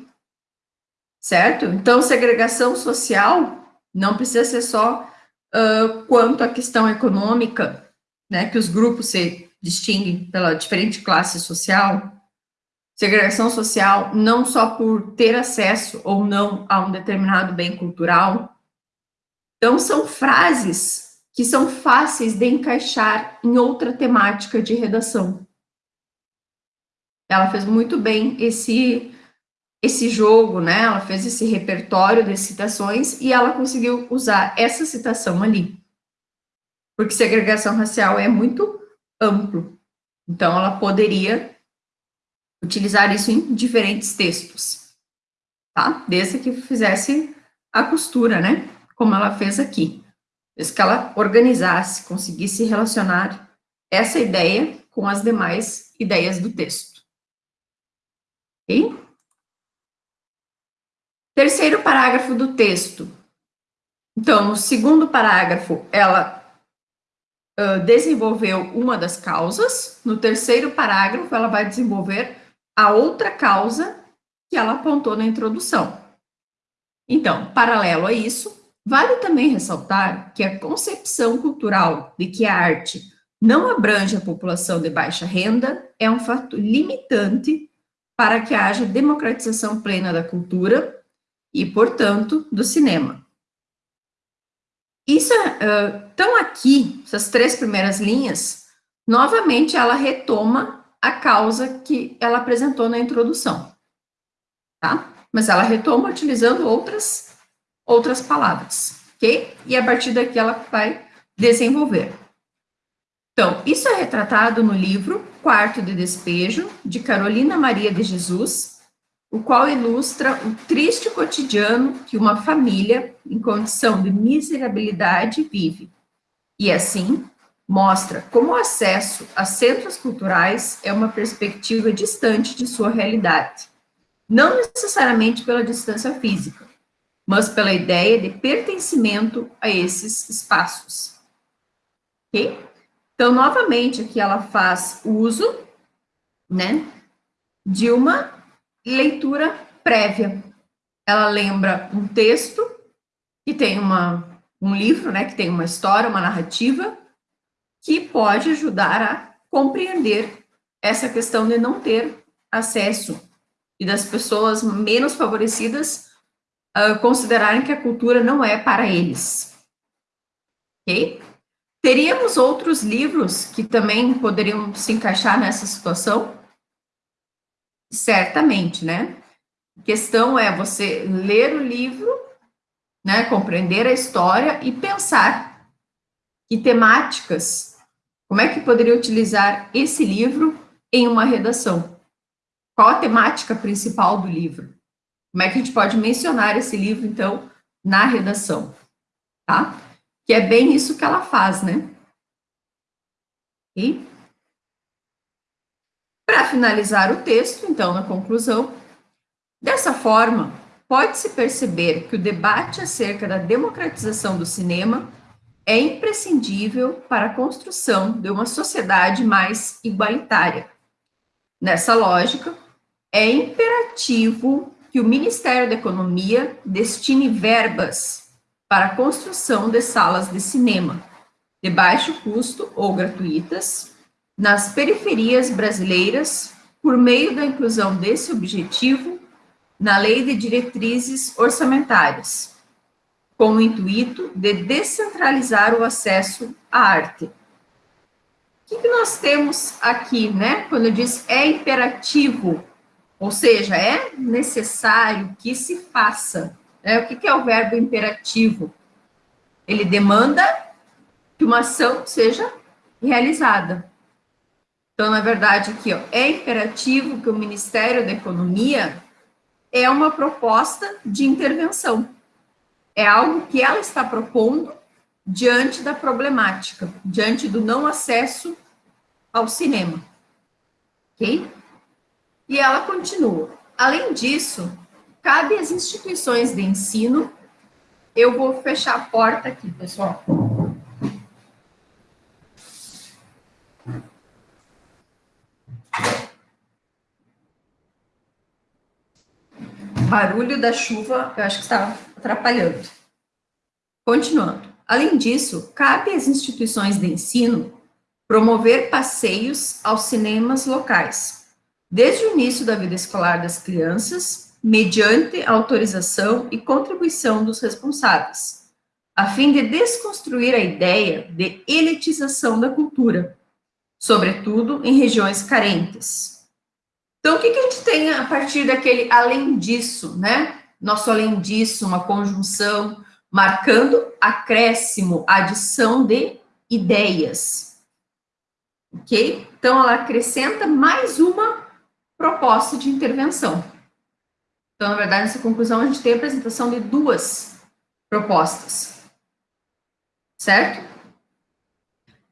certo? Então, segregação social não precisa ser só uh, quanto à questão econômica, né, que os grupos se distinguem pela diferente classe social, segregação social não só por ter acesso ou não a um determinado bem cultural. Então, são frases que são fáceis de encaixar em outra temática de redação. Ela fez muito bem esse esse jogo, né? Ela fez esse repertório de citações e ela conseguiu usar essa citação ali porque segregação racial é muito amplo. Então, ela poderia utilizar isso em diferentes textos, tá? Desde que fizesse a costura, né? Como ela fez aqui. Desde que ela organizasse, conseguisse relacionar essa ideia com as demais ideias do texto. Terceiro parágrafo do texto. Então, no segundo parágrafo, ela uh, desenvolveu uma das causas. No terceiro parágrafo, ela vai desenvolver a outra causa que ela apontou na introdução. Então, paralelo a isso, vale também ressaltar que a concepção cultural de que a arte não abrange a população de baixa renda é um fato limitante para que haja democratização plena da cultura e, portanto, do cinema. Isso, então aqui, essas três primeiras linhas, novamente ela retoma a causa que ela apresentou na introdução, tá? Mas ela retoma utilizando outras, outras palavras, ok? E a partir daqui ela vai desenvolver. Então, isso é retratado no livro Quarto de Despejo, de Carolina Maria de Jesus, o qual ilustra o triste cotidiano que uma família em condição de miserabilidade vive. E assim, mostra como o acesso a centros culturais é uma perspectiva distante de sua realidade, não necessariamente pela distância física, mas pela ideia de pertencimento a esses espaços. Ok? Então, novamente, aqui ela faz uso, né, de uma leitura prévia. Ela lembra um texto que tem uma, um livro, né, que tem uma história, uma narrativa, que pode ajudar a compreender essa questão de não ter acesso e das pessoas menos favorecidas uh, considerarem que a cultura não é para eles. Ok? Teríamos outros livros que também poderiam se encaixar nessa situação? Certamente, né? A questão é você ler o livro, né, compreender a história e pensar que temáticas, como é que poderia utilizar esse livro em uma redação? Qual a temática principal do livro? Como é que a gente pode mencionar esse livro, então, na redação? Tá? Que é bem isso que ela faz, né? E para finalizar o texto, então, na conclusão, dessa forma, pode-se perceber que o debate acerca da democratização do cinema é imprescindível para a construção de uma sociedade mais igualitária. Nessa lógica, é imperativo que o Ministério da Economia destine verbas para a construção de salas de cinema, de baixo custo ou gratuitas, nas periferias brasileiras, por meio da inclusão desse objetivo na Lei de Diretrizes Orçamentárias, com o intuito de descentralizar o acesso à arte. O que, que nós temos aqui, né? Quando eu diz é imperativo, ou seja, é necessário que se faça. É, o que, que é o verbo imperativo? Ele demanda que uma ação seja realizada. Então, na verdade, aqui, ó, é imperativo que o Ministério da Economia é uma proposta de intervenção. É algo que ela está propondo diante da problemática, diante do não acesso ao cinema. Ok? E ela continua. Além disso, cabe às instituições de ensino. Eu vou fechar a porta aqui, pessoal. Barulho da chuva, eu acho que está atrapalhando. Continuando. Além disso, cabe às instituições de ensino promover passeios aos cinemas locais, desde o início da vida escolar das crianças mediante autorização e contribuição dos responsáveis, a fim de desconstruir a ideia de elitização da cultura, sobretudo em regiões carentes. Então, o que, que a gente tem a partir daquele além disso, né? Nosso além disso, uma conjunção marcando acréscimo, adição de ideias. Ok? Então, ela acrescenta mais uma proposta de intervenção. Então, na verdade, nessa conclusão, a gente tem a apresentação de duas propostas. Certo?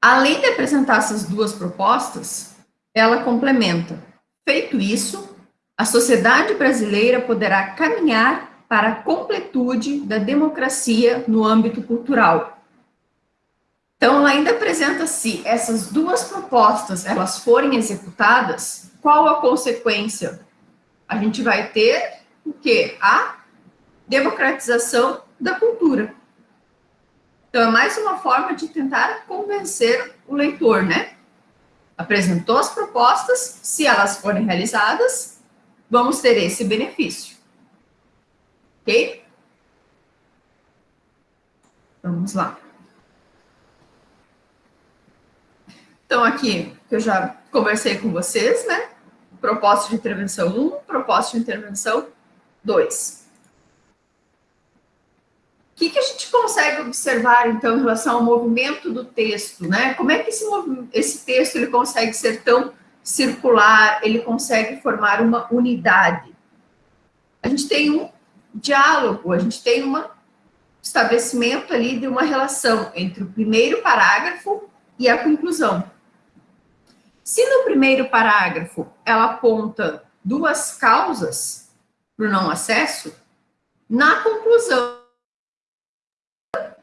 Além de apresentar essas duas propostas, ela complementa. Feito isso, a sociedade brasileira poderá caminhar para a completude da democracia no âmbito cultural. Então, ela ainda apresenta se essas duas propostas elas forem executadas, qual a consequência? A gente vai ter o quê? A democratização da cultura. Então, é mais uma forma de tentar convencer o leitor, né? Apresentou as propostas, se elas forem realizadas, vamos ter esse benefício. Ok? Vamos lá. Então, aqui, que eu já conversei com vocês, né? Proposta de intervenção 1, proposta de intervenção 2. O que, que, a gente consegue observar, então, em relação ao movimento do texto, né? Como é que esse, esse texto ele consegue ser tão circular, ele consegue formar uma unidade? A gente tem um diálogo, a gente tem um estabelecimento ali de uma relação entre o primeiro parágrafo e a conclusão. Se no primeiro parágrafo ela aponta duas causas para o não acesso, na conclusão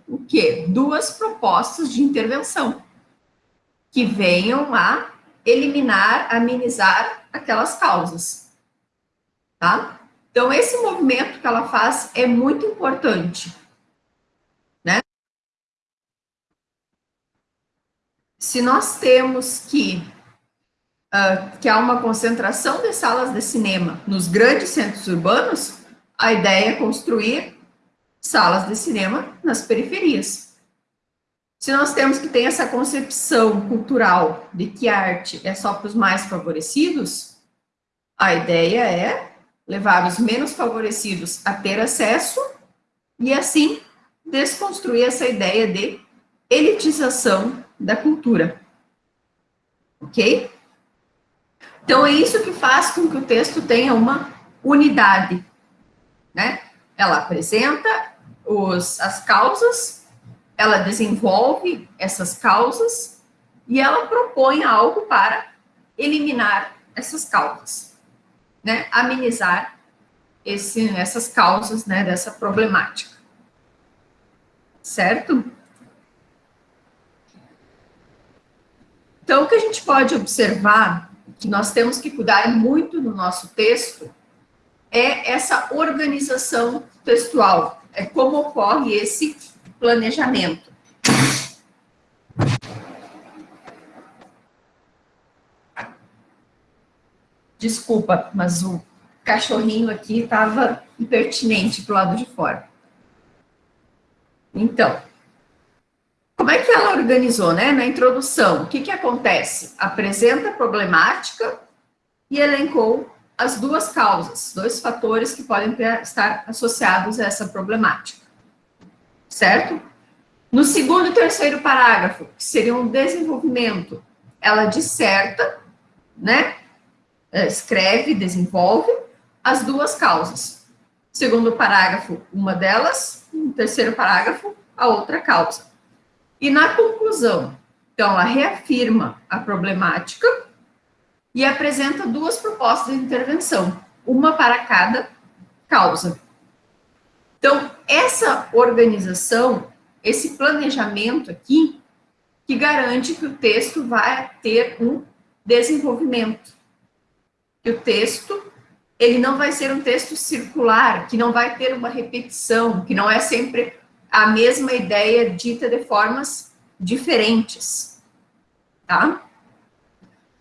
o quê? Duas propostas de intervenção que venham a eliminar, amenizar aquelas causas, tá? Então, esse movimento que ela faz é muito importante, né? Se nós temos que, uh, que há uma concentração de salas de cinema nos grandes centros urbanos, a ideia é construir salas de cinema nas periferias. Se nós temos que ter essa concepção cultural de que a arte é só para os mais favorecidos, a ideia é levar os menos favorecidos a ter acesso e, assim, desconstruir essa ideia de elitização da cultura. Ok? Então, é isso que faz com que o texto tenha uma unidade, né? Ela apresenta os, as causas, ela desenvolve essas causas e ela propõe algo para eliminar essas causas, né? Amenizar esse, essas causas, né, dessa problemática. Certo? Então, o que a gente pode observar, que nós temos que cuidar muito no nosso texto, é essa organização textual, é como ocorre esse planejamento. Desculpa, mas o cachorrinho aqui estava impertinente para o lado de fora. Então, como é que ela organizou, né? Na introdução, o que, que acontece? Apresenta a problemática e elencou as duas causas, dois fatores que podem ter, estar associados a essa problemática, certo? No segundo e terceiro parágrafo, que seria um desenvolvimento, ela disserta, né, é, escreve, desenvolve as duas causas. Segundo parágrafo, uma delas, no terceiro parágrafo, a outra causa. E na conclusão, então, ela reafirma a problemática, e apresenta duas propostas de intervenção, uma para cada causa. Então, essa organização, esse planejamento aqui, que garante que o texto vai ter um desenvolvimento. Que o texto, ele não vai ser um texto circular, que não vai ter uma repetição, que não é sempre a mesma ideia dita de formas diferentes, tá?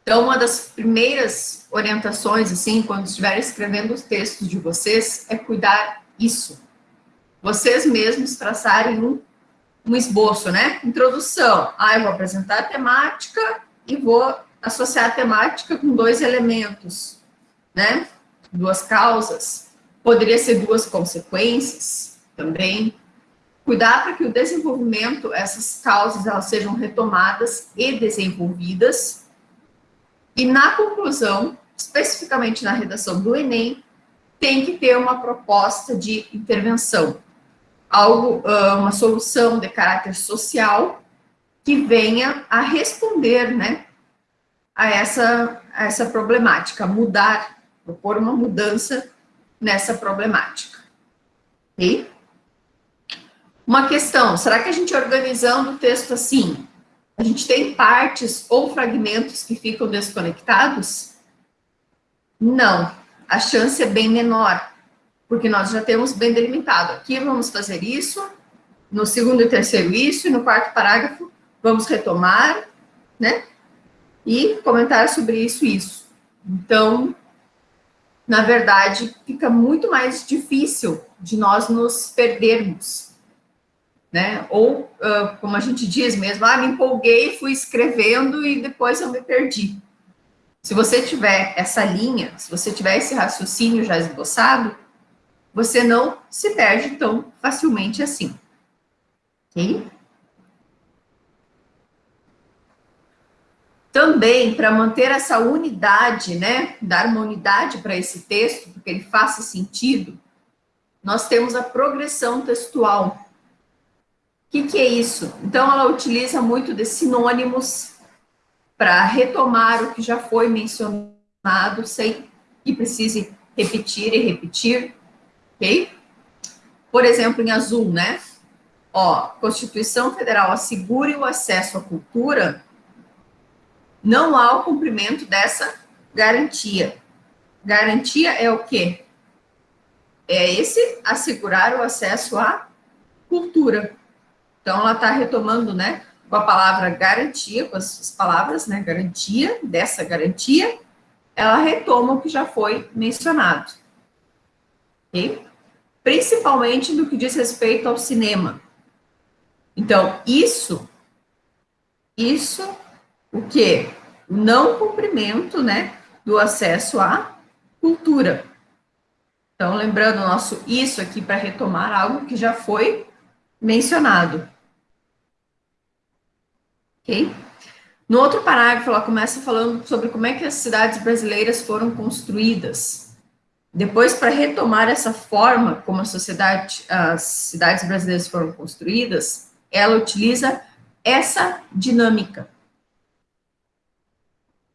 Então, uma das primeiras orientações, assim, quando estiver escrevendo os textos de vocês, é cuidar isso. Vocês mesmos traçarem um, um esboço, né? Introdução. Ah, eu vou apresentar a temática e vou associar a temática com dois elementos, né? Duas causas. Poderia ser duas consequências também. Cuidar para que o desenvolvimento, essas causas, elas sejam retomadas e desenvolvidas e na conclusão, especificamente na redação do Enem, tem que ter uma proposta de intervenção, algo, uma solução de caráter social que venha a responder, né, a essa, a essa problemática, mudar, propor uma mudança nessa problemática. Ok? Uma questão, será que a gente organizando o texto assim, a gente tem partes ou fragmentos que ficam desconectados? Não, a chance é bem menor, porque nós já temos bem delimitado. Aqui vamos fazer isso, no segundo e terceiro isso, e no quarto parágrafo vamos retomar, né? E comentar sobre isso e isso. Então, na verdade, fica muito mais difícil de nós nos perdermos né? Ou, uh, como a gente diz mesmo, ah, me empolguei, fui escrevendo e depois eu me perdi. Se você tiver essa linha, se você tiver esse raciocínio já esboçado, você não se perde tão facilmente assim. Ok? Também, para manter essa unidade, né, dar uma unidade para esse texto, porque ele faça sentido, nós temos a progressão textual, que, que é isso? Então, ela utiliza muito de sinônimos para retomar o que já foi mencionado, sem que precise repetir e repetir, ok? Por exemplo, em azul, né? Ó, Constituição Federal assegure o acesso à cultura, não há o cumprimento dessa garantia. Garantia é o quê? É esse assegurar o acesso à cultura. Então, ela está retomando, né, com a palavra garantia, com as palavras, né, garantia, dessa garantia, ela retoma o que já foi mencionado. Ok? Principalmente no que diz respeito ao cinema. Então, isso, isso, o quê? O não cumprimento, né, do acesso à cultura. Então, lembrando o nosso isso aqui para retomar algo que já foi mencionado. Ok? No outro parágrafo, ela começa falando sobre como é que as cidades brasileiras foram construídas. Depois, para retomar essa forma como a sociedade, as cidades brasileiras foram construídas, ela utiliza essa dinâmica.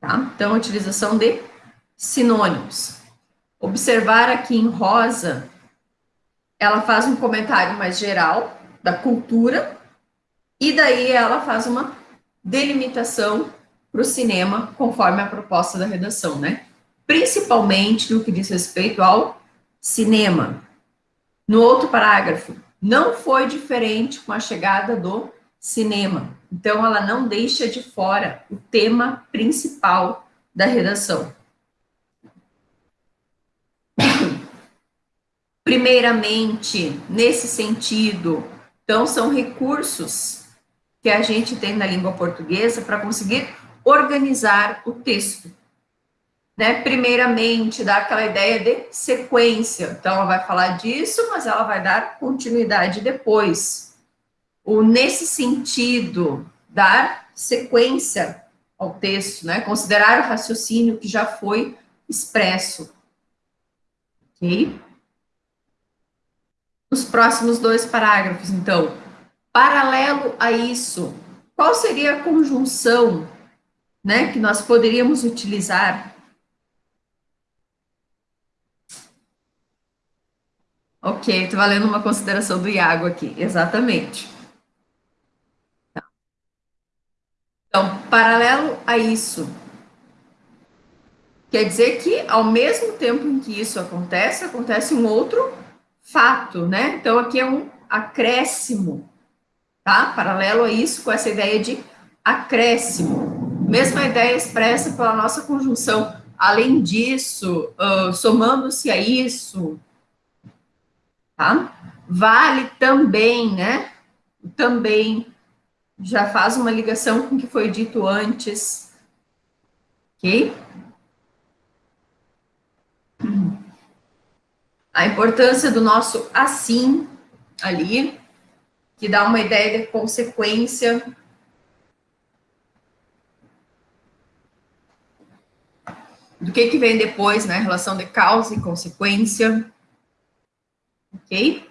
Tá? Então, a utilização de sinônimos. Observar aqui em rosa, ela faz um comentário mais geral da cultura, e daí ela faz uma delimitação para o cinema, conforme a proposta da redação, né? Principalmente no que diz respeito ao cinema. No outro parágrafo, não foi diferente com a chegada do cinema. Então, ela não deixa de fora o tema principal da redação. Primeiramente, nesse sentido, então, são recursos que a gente tem na língua portuguesa para conseguir organizar o texto. Né? Primeiramente, dar aquela ideia de sequência. Então, ela vai falar disso, mas ela vai dar continuidade depois. O nesse sentido, dar sequência ao texto, né? Considerar o raciocínio que já foi expresso. Ok? Os próximos dois parágrafos, então, Paralelo a isso, qual seria a conjunção né, que nós poderíamos utilizar? Ok, estou valendo uma consideração do Iago aqui, exatamente. Então, paralelo a isso, quer dizer que ao mesmo tempo em que isso acontece, acontece um outro fato, né? Então, aqui é um acréscimo tá? Paralelo a isso, com essa ideia de acréscimo. Mesma ideia expressa pela nossa conjunção. Além disso, uh, somando-se a isso, tá? Vale também, né? Também já faz uma ligação com o que foi dito antes, ok? A importância do nosso assim ali, que dá uma ideia de consequência. do que, que vem depois, né? Relação de causa e consequência. Ok?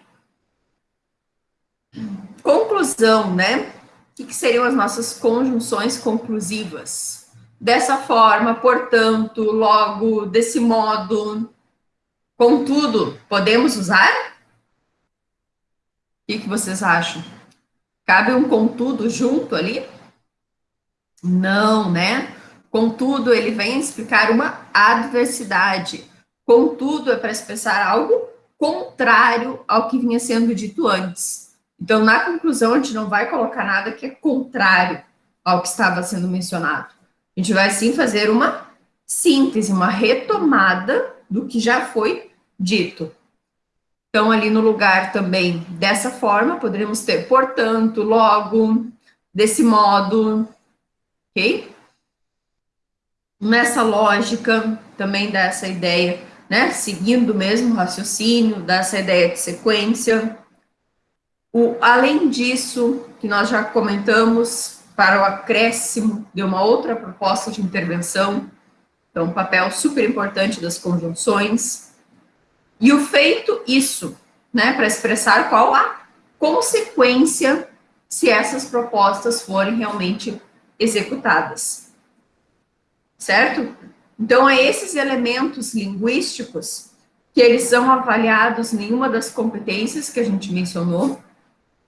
Conclusão, né? O que, que seriam as nossas conjunções conclusivas? Dessa forma, portanto, logo, desse modo, contudo, podemos usar? O que, que vocês acham? Cabe um contudo junto ali? Não, né? Contudo, ele vem explicar uma adversidade. Contudo, é para expressar algo contrário ao que vinha sendo dito antes. Então, na conclusão, a gente não vai colocar nada que é contrário ao que estava sendo mencionado. A gente vai sim fazer uma síntese, uma retomada do que já foi dito. Então, ali no lugar também dessa forma, poderíamos ter, portanto, logo, desse modo, ok? Nessa lógica, também dá essa ideia, né? Seguindo o mesmo raciocínio, dá essa ideia de sequência. O, além disso, que nós já comentamos, para o acréscimo de uma outra proposta de intervenção, então, um papel super importante das conjunções. E o feito isso, né, para expressar qual a consequência se essas propostas forem realmente executadas. Certo? Então, é esses elementos linguísticos que eles são avaliados em uma das competências que a gente mencionou,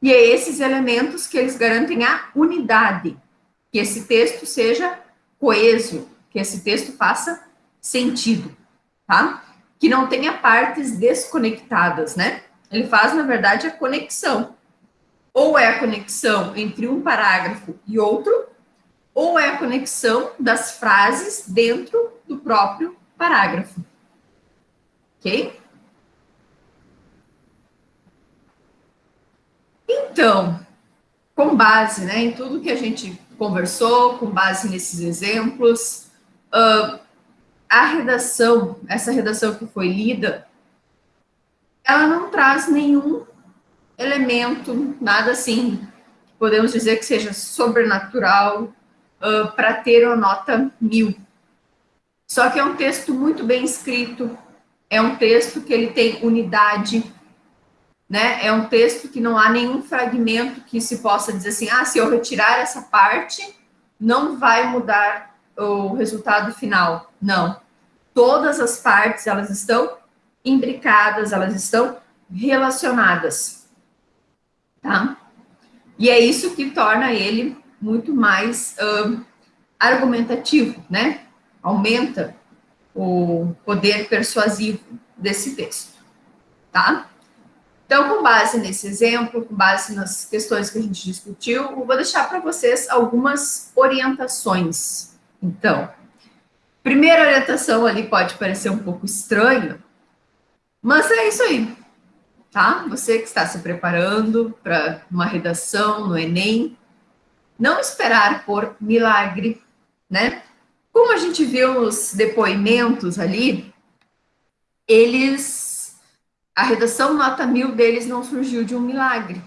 e é esses elementos que eles garantem a unidade, que esse texto seja coeso, que esse texto faça sentido, tá? Que não tenha partes desconectadas, né? Ele faz, na verdade, a conexão. Ou é a conexão entre um parágrafo e outro, ou é a conexão das frases dentro do próprio parágrafo. Ok? Então, com base né, em tudo que a gente conversou, com base nesses exemplos, uh, a redação, essa redação que foi lida, ela não traz nenhum elemento, nada assim, podemos dizer que seja sobrenatural, uh, para ter uma nota mil. Só que é um texto muito bem escrito, é um texto que ele tem unidade, né? É um texto que não há nenhum fragmento que se possa dizer assim, ah, se eu retirar essa parte, não vai mudar o resultado final. Não. Todas as partes, elas estão imbricadas, elas estão relacionadas. Tá? E é isso que torna ele muito mais uh, argumentativo, né? Aumenta o poder persuasivo desse texto, tá? Então, com base nesse exemplo, com base nas questões que a gente discutiu, eu vou deixar para vocês algumas orientações. Então, primeira orientação ali pode parecer um pouco estranho, mas é isso aí, tá? Você que está se preparando para uma redação no Enem, não esperar por milagre, né? Como a gente viu nos depoimentos ali, eles, a redação nota mil deles não surgiu de um milagre,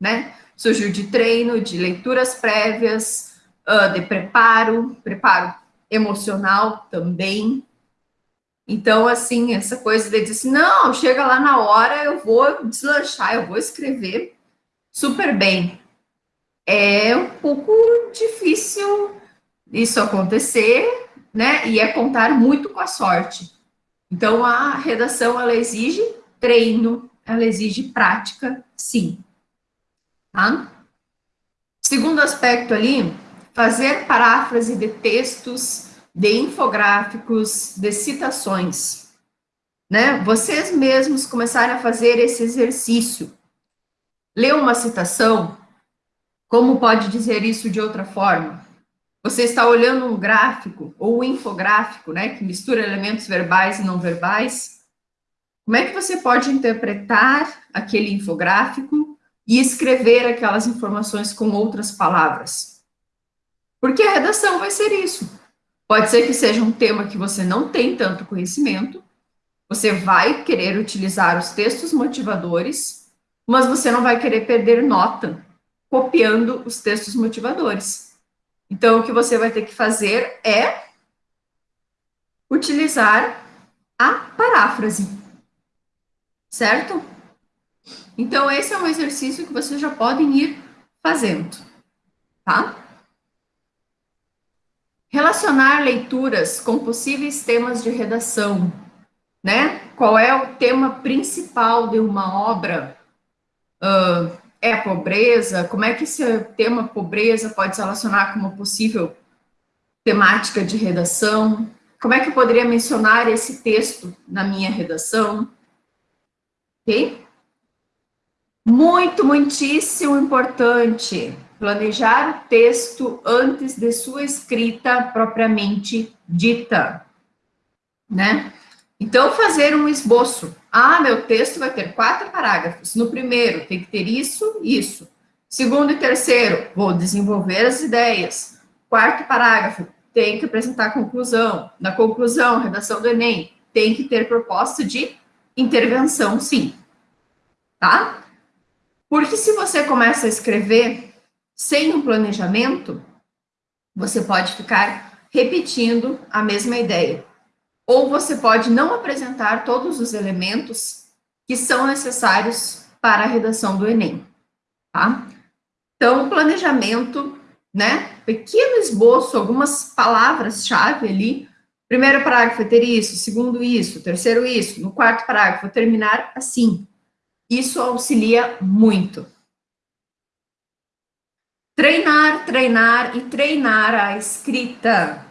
né? Surgiu de treino, de leituras prévias, uh, de preparo, preparo emocional também. Então, assim, essa coisa de dizer assim, não, chega lá na hora, eu vou deslanchar, eu vou escrever super bem é um pouco difícil isso acontecer, né? E é contar muito com a sorte. Então, a redação, ela exige treino, ela exige prática, sim. Tá? Segundo aspecto ali, fazer paráfrase de textos, de infográficos, de citações. Né? Vocês mesmos começarem a fazer esse exercício. Ler uma citação, como pode dizer isso de outra forma? Você está olhando um gráfico ou um infográfico, né, que mistura elementos verbais e não verbais. Como é que você pode interpretar aquele infográfico e escrever aquelas informações com outras palavras? Porque a redação vai ser isso. Pode ser que seja um tema que você não tem tanto conhecimento, você vai querer utilizar os textos motivadores, mas você não vai querer perder nota copiando os textos motivadores. Então, o que você vai ter que fazer é utilizar a paráfrase, certo? Então, esse é um exercício que vocês já podem ir fazendo, tá? Relacionar leituras com possíveis temas de redação, né? Qual é o tema principal de uma obra? Uh, é a pobreza? Como é que esse tema pobreza pode se relacionar com uma possível temática de redação? Como é que eu poderia mencionar esse texto na minha redação? Ok? Muito, muitíssimo importante planejar o texto antes de sua escrita propriamente dita, né? Então, fazer um esboço. Ah, meu texto vai ter quatro parágrafos. No primeiro, tem que ter isso, isso. Segundo e terceiro, vou desenvolver as ideias. Quarto parágrafo, tem que apresentar a conclusão. Na conclusão, redação do Enem, tem que ter proposta de intervenção, sim. Tá? Porque se você começa a escrever sem um planejamento, você pode ficar repetindo a mesma ideia. Ou você pode não apresentar todos os elementos que são necessários para a redação do Enem, tá? Então, o planejamento né? Pequeno esboço, algumas palavras-chave ali. Primeiro parágrafo vai ter isso, segundo isso, terceiro isso, no quarto parágrafo terminar assim. Isso auxilia muito. Treinar, treinar e treinar a escrita,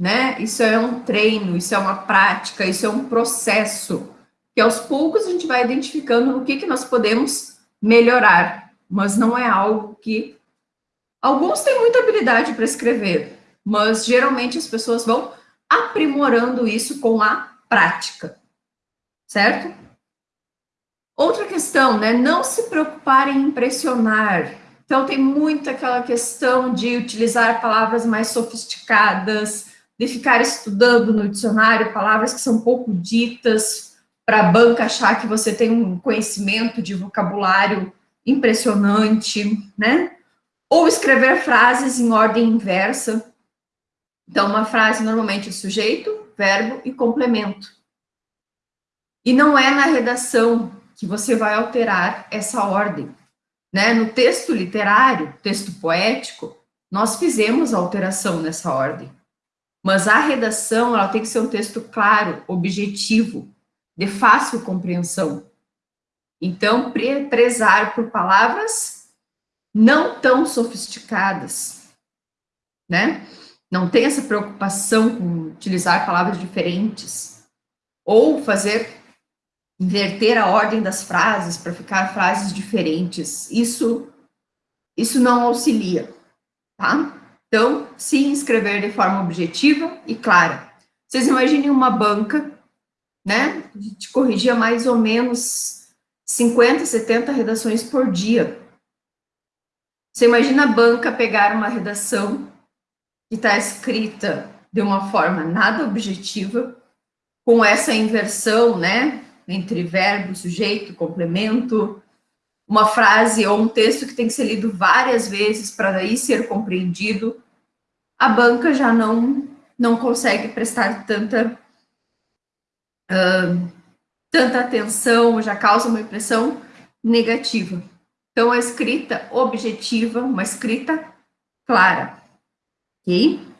né? Isso é um treino, isso é uma prática, isso é um processo, que aos poucos a gente vai identificando o que, que nós podemos melhorar, mas não é algo que Alguns têm muita habilidade para escrever, mas geralmente as pessoas vão aprimorando isso com a prática, certo? Outra questão, né? Não se preocupar em impressionar. Então, tem muito aquela questão de utilizar palavras mais sofisticadas, de ficar estudando no dicionário palavras que são pouco ditas, para a banca achar que você tem um conhecimento de vocabulário impressionante, né? Ou escrever frases em ordem inversa. Então, uma frase normalmente é sujeito, verbo e complemento. E não é na redação que você vai alterar essa ordem. Né? No texto literário, texto poético, nós fizemos a alteração nessa ordem. Mas a redação, ela tem que ser um texto claro, objetivo, de fácil compreensão. Então, prezar por palavras não tão sofisticadas, né? Não tem essa preocupação com utilizar palavras diferentes, ou fazer, inverter a ordem das frases para ficar frases diferentes. Isso, isso não auxilia, tá? Então, sim, escrever de forma objetiva e clara. Vocês imaginem uma banca, né? A gente corrigia mais ou menos 50, 70 redações por dia. Você imagina a banca pegar uma redação que está escrita de uma forma nada objetiva, com essa inversão, né, entre verbo, sujeito, complemento, uma frase ou um texto que tem que ser lido várias vezes para daí ser compreendido, a banca já não, não consegue prestar tanta, uh, tanta atenção, já causa uma impressão negativa. Então, a escrita objetiva, uma escrita clara, ok?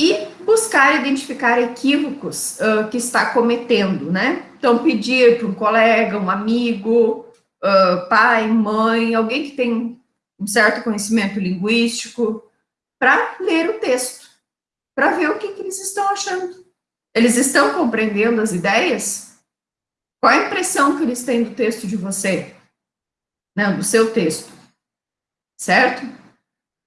E buscar identificar equívocos uh, que está cometendo, né? Então, pedir para um colega, um amigo, uh, pai, mãe, alguém que tem um certo conhecimento linguístico, para ler o texto, para ver o que, que eles estão achando. Eles estão compreendendo as ideias? Qual a impressão que eles têm do texto de você? não, do seu texto, certo?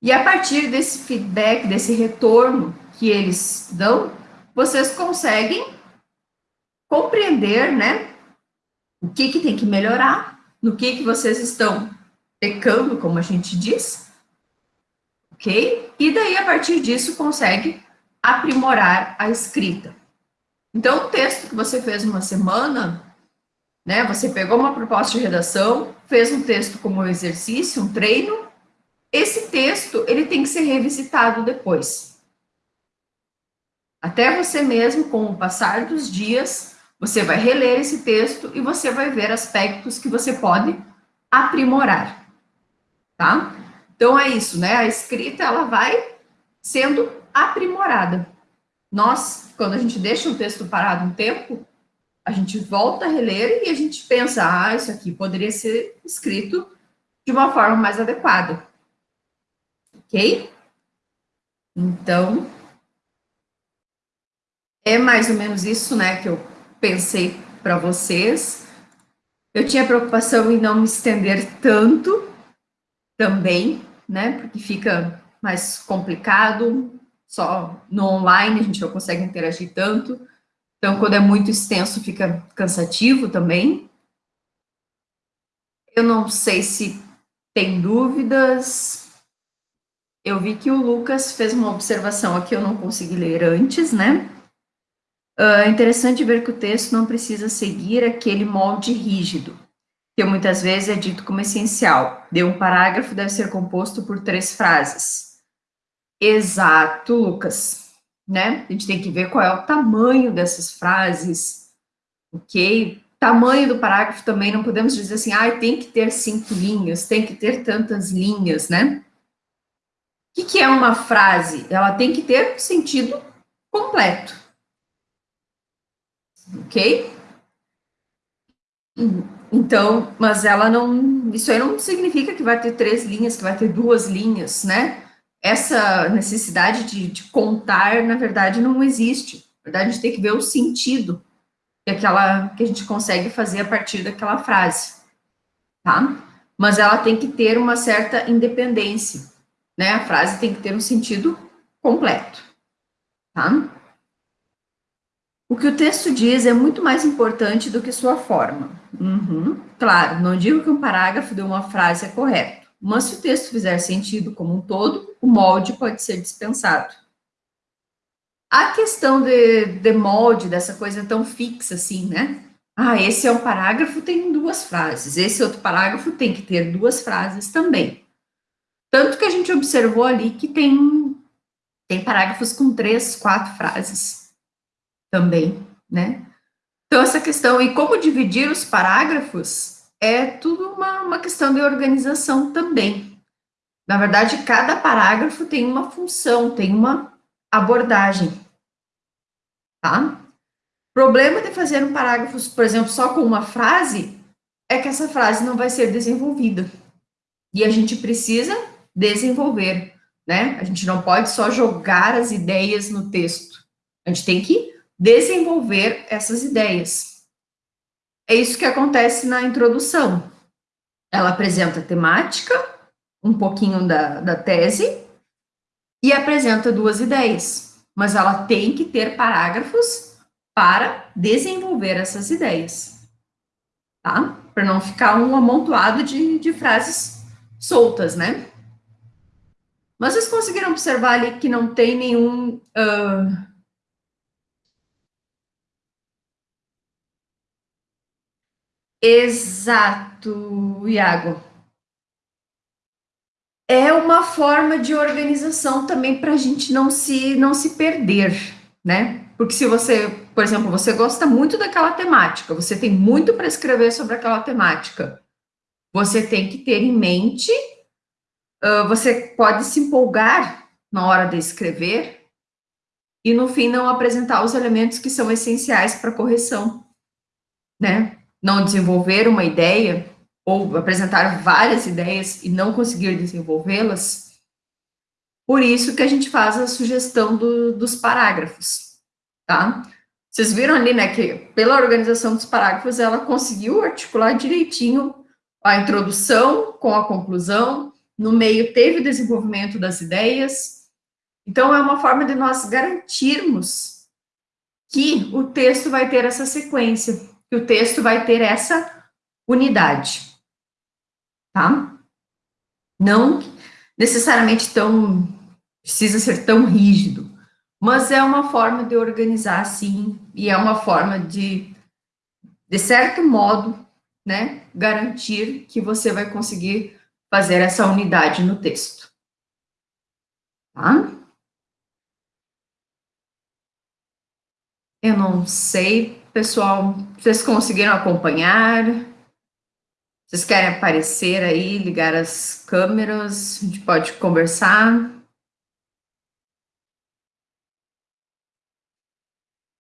E a partir desse feedback, desse retorno que eles dão, vocês conseguem compreender, né, o que que tem que melhorar, no que que vocês estão pecando, como a gente diz, ok? E daí, a partir disso, consegue aprimorar a escrita. Então, o texto que você fez uma semana, né? Você pegou uma proposta de redação, fez um texto como exercício, um treino. Esse texto, ele tem que ser revisitado depois. Até você mesmo, com o passar dos dias, você vai reler esse texto e você vai ver aspectos que você pode aprimorar, tá? Então é isso, né? A escrita ela vai sendo aprimorada. Nós, quando a gente deixa um texto parado um tempo, a gente volta a reler e a gente pensa, ah, isso aqui poderia ser escrito de uma forma mais adequada. Ok? Então, é mais ou menos isso, né, que eu pensei para vocês. Eu tinha preocupação em não me estender tanto também, né, porque fica mais complicado, só no online a gente não consegue interagir tanto. Então, quando é muito extenso, fica cansativo também. Eu não sei se tem dúvidas. Eu vi que o Lucas fez uma observação aqui, eu não consegui ler antes, né? Uh, é interessante ver que o texto não precisa seguir aquele molde rígido, que muitas vezes é dito como essencial. De um parágrafo deve ser composto por três frases. Exato, Lucas. Né? A gente tem que ver qual é o tamanho dessas frases, ok? Tamanho do parágrafo também, não podemos dizer assim, ah, tem que ter cinco linhas, tem que ter tantas linhas, né? O que, que é uma frase? Ela tem que ter sentido completo. Ok? Então, mas ela não. Isso aí não significa que vai ter três linhas, que vai ter duas linhas, né? Essa necessidade de, de contar, na verdade, não existe. Na verdade, a gente tem que ver o sentido que, aquela, que a gente consegue fazer a partir daquela frase, tá? Mas ela tem que ter uma certa independência, né? A frase tem que ter um sentido completo, tá? O que o texto diz é muito mais importante do que sua forma. Uhum. Claro, não digo que um parágrafo de uma frase é correto, mas se o texto fizer sentido como um todo, o molde pode ser dispensado. A questão de, de molde, dessa coisa tão fixa assim, né? Ah, esse é um parágrafo, tem duas frases. Esse outro parágrafo tem que ter duas frases também. Tanto que a gente observou ali que tem, tem parágrafos com três, quatro frases também, né? Então, essa questão, e como dividir os parágrafos, é tudo uma, uma questão de organização também. Na verdade, cada parágrafo tem uma função, tem uma abordagem, tá? Problema de fazer um parágrafo, por exemplo, só com uma frase, é que essa frase não vai ser desenvolvida. E a gente precisa desenvolver, né? A gente não pode só jogar as ideias no texto. A gente tem que desenvolver essas ideias. É isso que acontece na introdução. Ela apresenta a temática, um pouquinho da, da tese, e apresenta duas ideias, mas ela tem que ter parágrafos para desenvolver essas ideias, tá? Para não ficar um amontoado de, de frases soltas, né? Mas vocês conseguiram observar ali que não tem nenhum... Uh... Exato, Iago é uma forma de organização também para a gente não se, não se perder, né? Porque se você, por exemplo, você gosta muito daquela temática, você tem muito para escrever sobre aquela temática, você tem que ter em mente, uh, você pode se empolgar na hora de escrever e no fim não apresentar os elementos que são essenciais para correção, né? Não desenvolver uma ideia ou apresentar várias ideias e não conseguir desenvolvê-las, por isso que a gente faz a sugestão do, dos parágrafos, tá? Vocês viram ali, né, que pela organização dos parágrafos, ela conseguiu articular direitinho a introdução com a conclusão, no meio teve o desenvolvimento das ideias, então é uma forma de nós garantirmos que o texto vai ter essa sequência, que o texto vai ter essa unidade tá? Não necessariamente tão, precisa ser tão rígido, mas é uma forma de organizar, sim, e é uma forma de, de certo modo, né, garantir que você vai conseguir fazer essa unidade no texto. Tá? Eu não sei, pessoal, vocês conseguiram acompanhar? Vocês querem aparecer aí, ligar as câmeras? A gente pode conversar.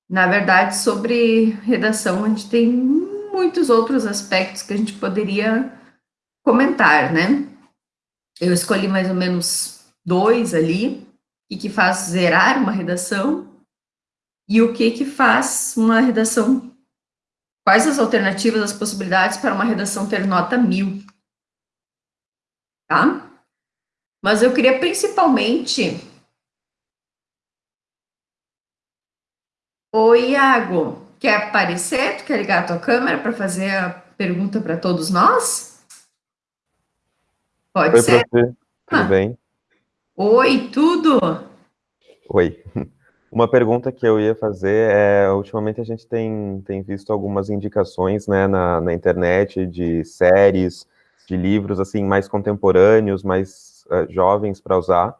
Na verdade, sobre redação, a gente tem muitos outros aspectos que a gente poderia comentar, né? Eu escolhi mais ou menos dois ali, o que faz zerar uma redação e o que que faz uma redação, quais as alternativas, as possibilidades para uma redação ter nota mil, tá? Mas eu queria principalmente Oi, Iago, quer aparecer? Tu quer ligar a tua câmera para fazer a pergunta para todos nós? Pode Oi, ser? Prof. Tudo ah. bem? Oi, tudo? Oi. Uma pergunta que eu ia fazer é, ultimamente a gente tem, tem visto algumas indicações né, na, na internet de séries, de livros assim mais contemporâneos, mais uh, jovens para usar.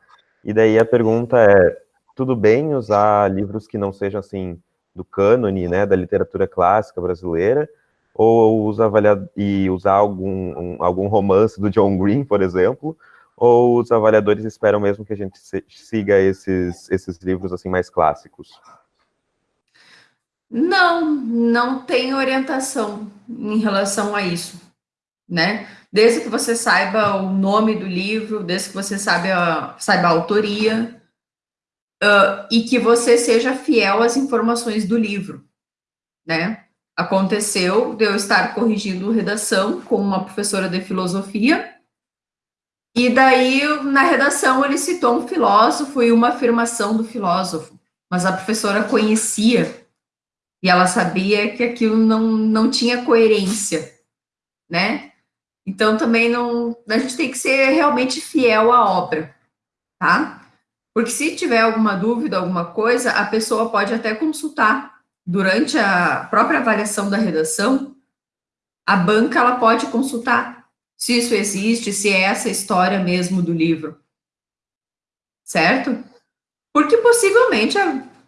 E daí a pergunta é, tudo bem usar livros que não sejam assim do cânone, né, da literatura clássica brasileira, ou usa e usar algum, um, algum romance do John Green, por exemplo, ou os avaliadores esperam mesmo que a gente siga esses, esses livros assim mais clássicos? Não, não tem orientação em relação a isso, né? Desde que você saiba o nome do livro, desde que você saiba, saiba a autoria, uh, e que você seja fiel às informações do livro, né? Aconteceu de eu estar corrigindo redação com uma professora de filosofia, e daí, na redação, ele citou um filósofo e uma afirmação do filósofo, mas a professora conhecia, e ela sabia que aquilo não, não tinha coerência, né? Então, também não, a gente tem que ser realmente fiel à obra, tá? Porque se tiver alguma dúvida, alguma coisa, a pessoa pode até consultar. Durante a própria avaliação da redação, a banca ela pode consultar se isso existe, se é essa história mesmo do livro. Certo? Porque possivelmente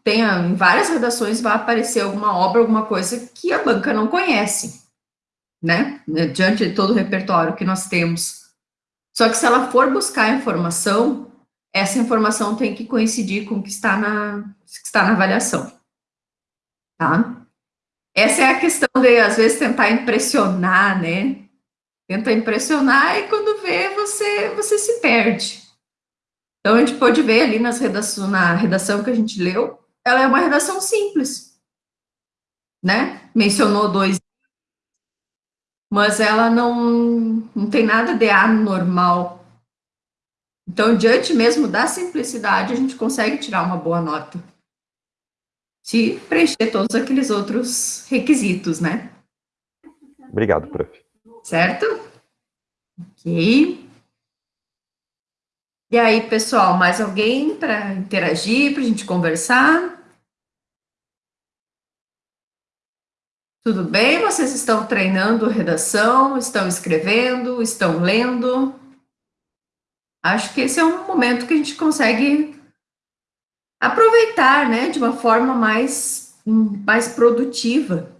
tenha, em várias redações vai aparecer alguma obra, alguma coisa que a banca não conhece, né? Diante de todo o repertório que nós temos. Só que se ela for buscar informação, essa informação tem que coincidir com o que está na, que está na avaliação. Tá? Essa é a questão de, às vezes, tentar impressionar, né? Tenta impressionar e quando vê, você, você se perde. Então, a gente pode ver ali nas redação, na redação que a gente leu, ela é uma redação simples, né? Mencionou dois, mas ela não, não tem nada de anormal então, diante mesmo da simplicidade, a gente consegue tirar uma boa nota. Se preencher todos aqueles outros requisitos, né? Obrigado, prof. Certo? Ok. E aí, pessoal, mais alguém para interagir, para a gente conversar? Tudo bem? Vocês estão treinando redação, estão escrevendo, estão lendo? Acho que esse é um momento que a gente consegue aproveitar, né, de uma forma mais, mais produtiva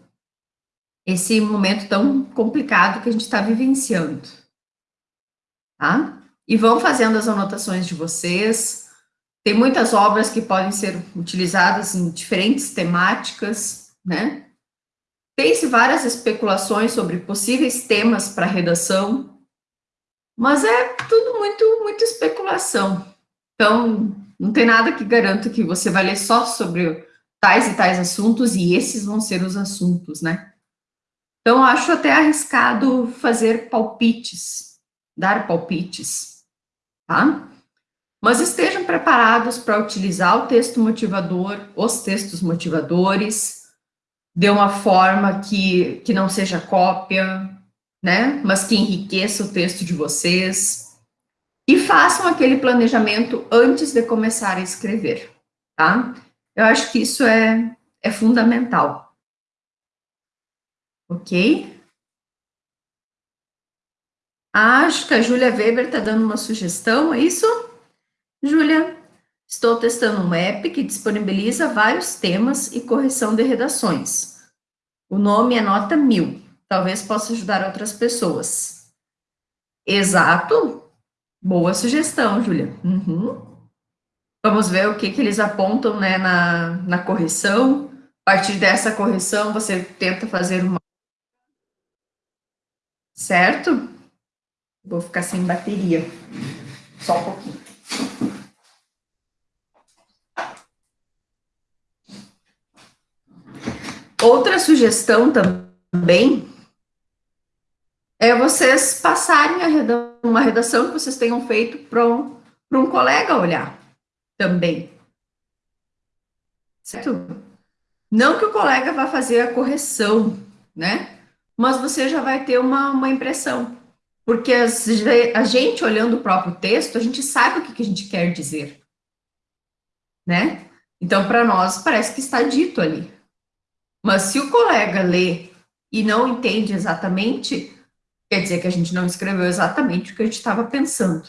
esse momento tão complicado que a gente está vivenciando, tá? E vão fazendo as anotações de vocês. Tem muitas obras que podem ser utilizadas em diferentes temáticas, né? Tem-se várias especulações sobre possíveis temas para redação, mas é tudo muito, muito especulação. Então, não tem nada que garanta que você vai ler só sobre tais e tais assuntos e esses vão ser os assuntos, né? Então, acho até arriscado fazer palpites, dar palpites, tá? Mas estejam preparados para utilizar o texto motivador, os textos motivadores, de uma forma que, que não seja cópia, né? Mas que enriqueça o texto de vocês. E façam aquele planejamento antes de começar a escrever, tá? Eu acho que isso é, é fundamental. Ok? Acho que a Júlia Weber está dando uma sugestão, é isso? Júlia, Estou testando um app que disponibiliza vários temas e correção de redações. O nome é Nota 1000. Talvez possa ajudar outras pessoas. Exato. Boa sugestão, Júlia. Uhum. Vamos ver o que, que eles apontam né, na, na correção. A partir dessa correção, você tenta fazer uma. Certo? Vou ficar sem bateria. Só um pouquinho. Outra sugestão também é vocês passarem uma redação que vocês tenham feito para um, um colega olhar também. Certo? Não que o colega vá fazer a correção, né? Mas você já vai ter uma, uma impressão. Porque as, a gente, olhando o próprio texto, a gente sabe o que, que a gente quer dizer. Né? Então, para nós, parece que está dito ali. Mas se o colega lê e não entende exatamente, quer dizer que a gente não escreveu exatamente o que a gente estava pensando.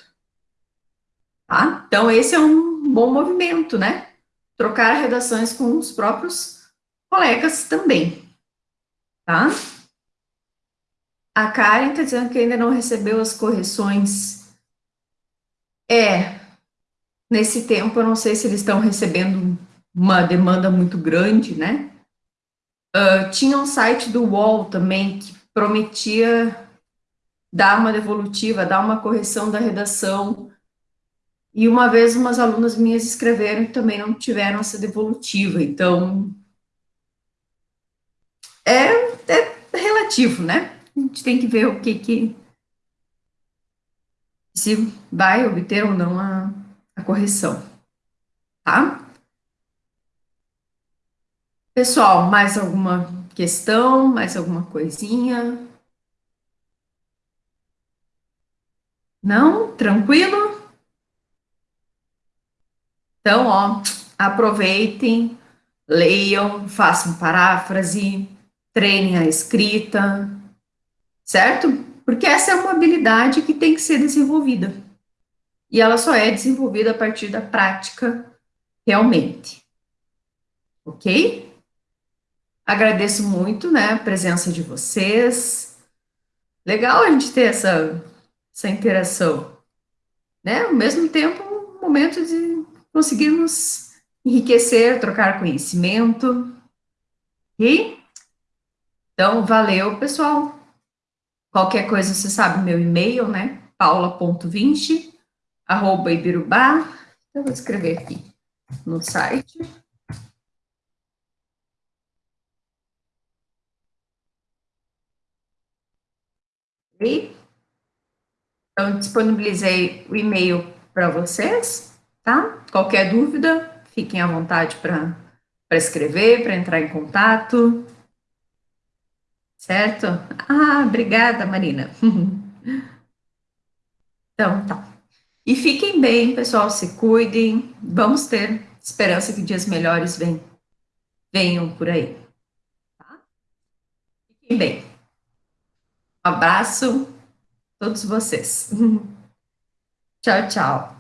Tá? Então, esse é um bom movimento, né? Trocar redações com os próprios colegas também. Tá? A Karen está dizendo que ainda não recebeu as correções. É, nesse tempo, eu não sei se eles estão recebendo uma demanda muito grande, né? Uh, tinha um site do UOL também que prometia dar uma devolutiva, dar uma correção da redação. E uma vez umas alunas minhas escreveram e também não tiveram essa devolutiva. Então, é, é relativo, né? A gente tem que ver o que que se vai obter ou não a, a correção, tá? Pessoal, mais alguma questão, mais alguma coisinha? Não? Tranquilo? Então, ó, aproveitem, leiam, façam paráfrase, treinem a escrita, certo? Porque essa é uma habilidade que tem que ser desenvolvida. E ela só é desenvolvida a partir da prática, realmente. Ok? Agradeço muito, né, a presença de vocês. Legal a gente ter essa, essa interação, né? Ao mesmo tempo, um momento de conseguirmos enriquecer, trocar conhecimento. E então, valeu, pessoal. Qualquer coisa, você sabe meu e-mail, né? paula.20 arroba ibirubá. Eu vou escrever aqui no site. Então, disponibilizei o e-mail para vocês, tá? Qualquer dúvida, fiquem à vontade para escrever, para entrar em contato. Certo? Ah, obrigada, Marina. então, tá. E fiquem bem, pessoal, se cuidem. Vamos ter esperança que dias melhores venham, venham por aí. Tá? Fiquem bem. Um abraço a todos vocês. tchau, tchau.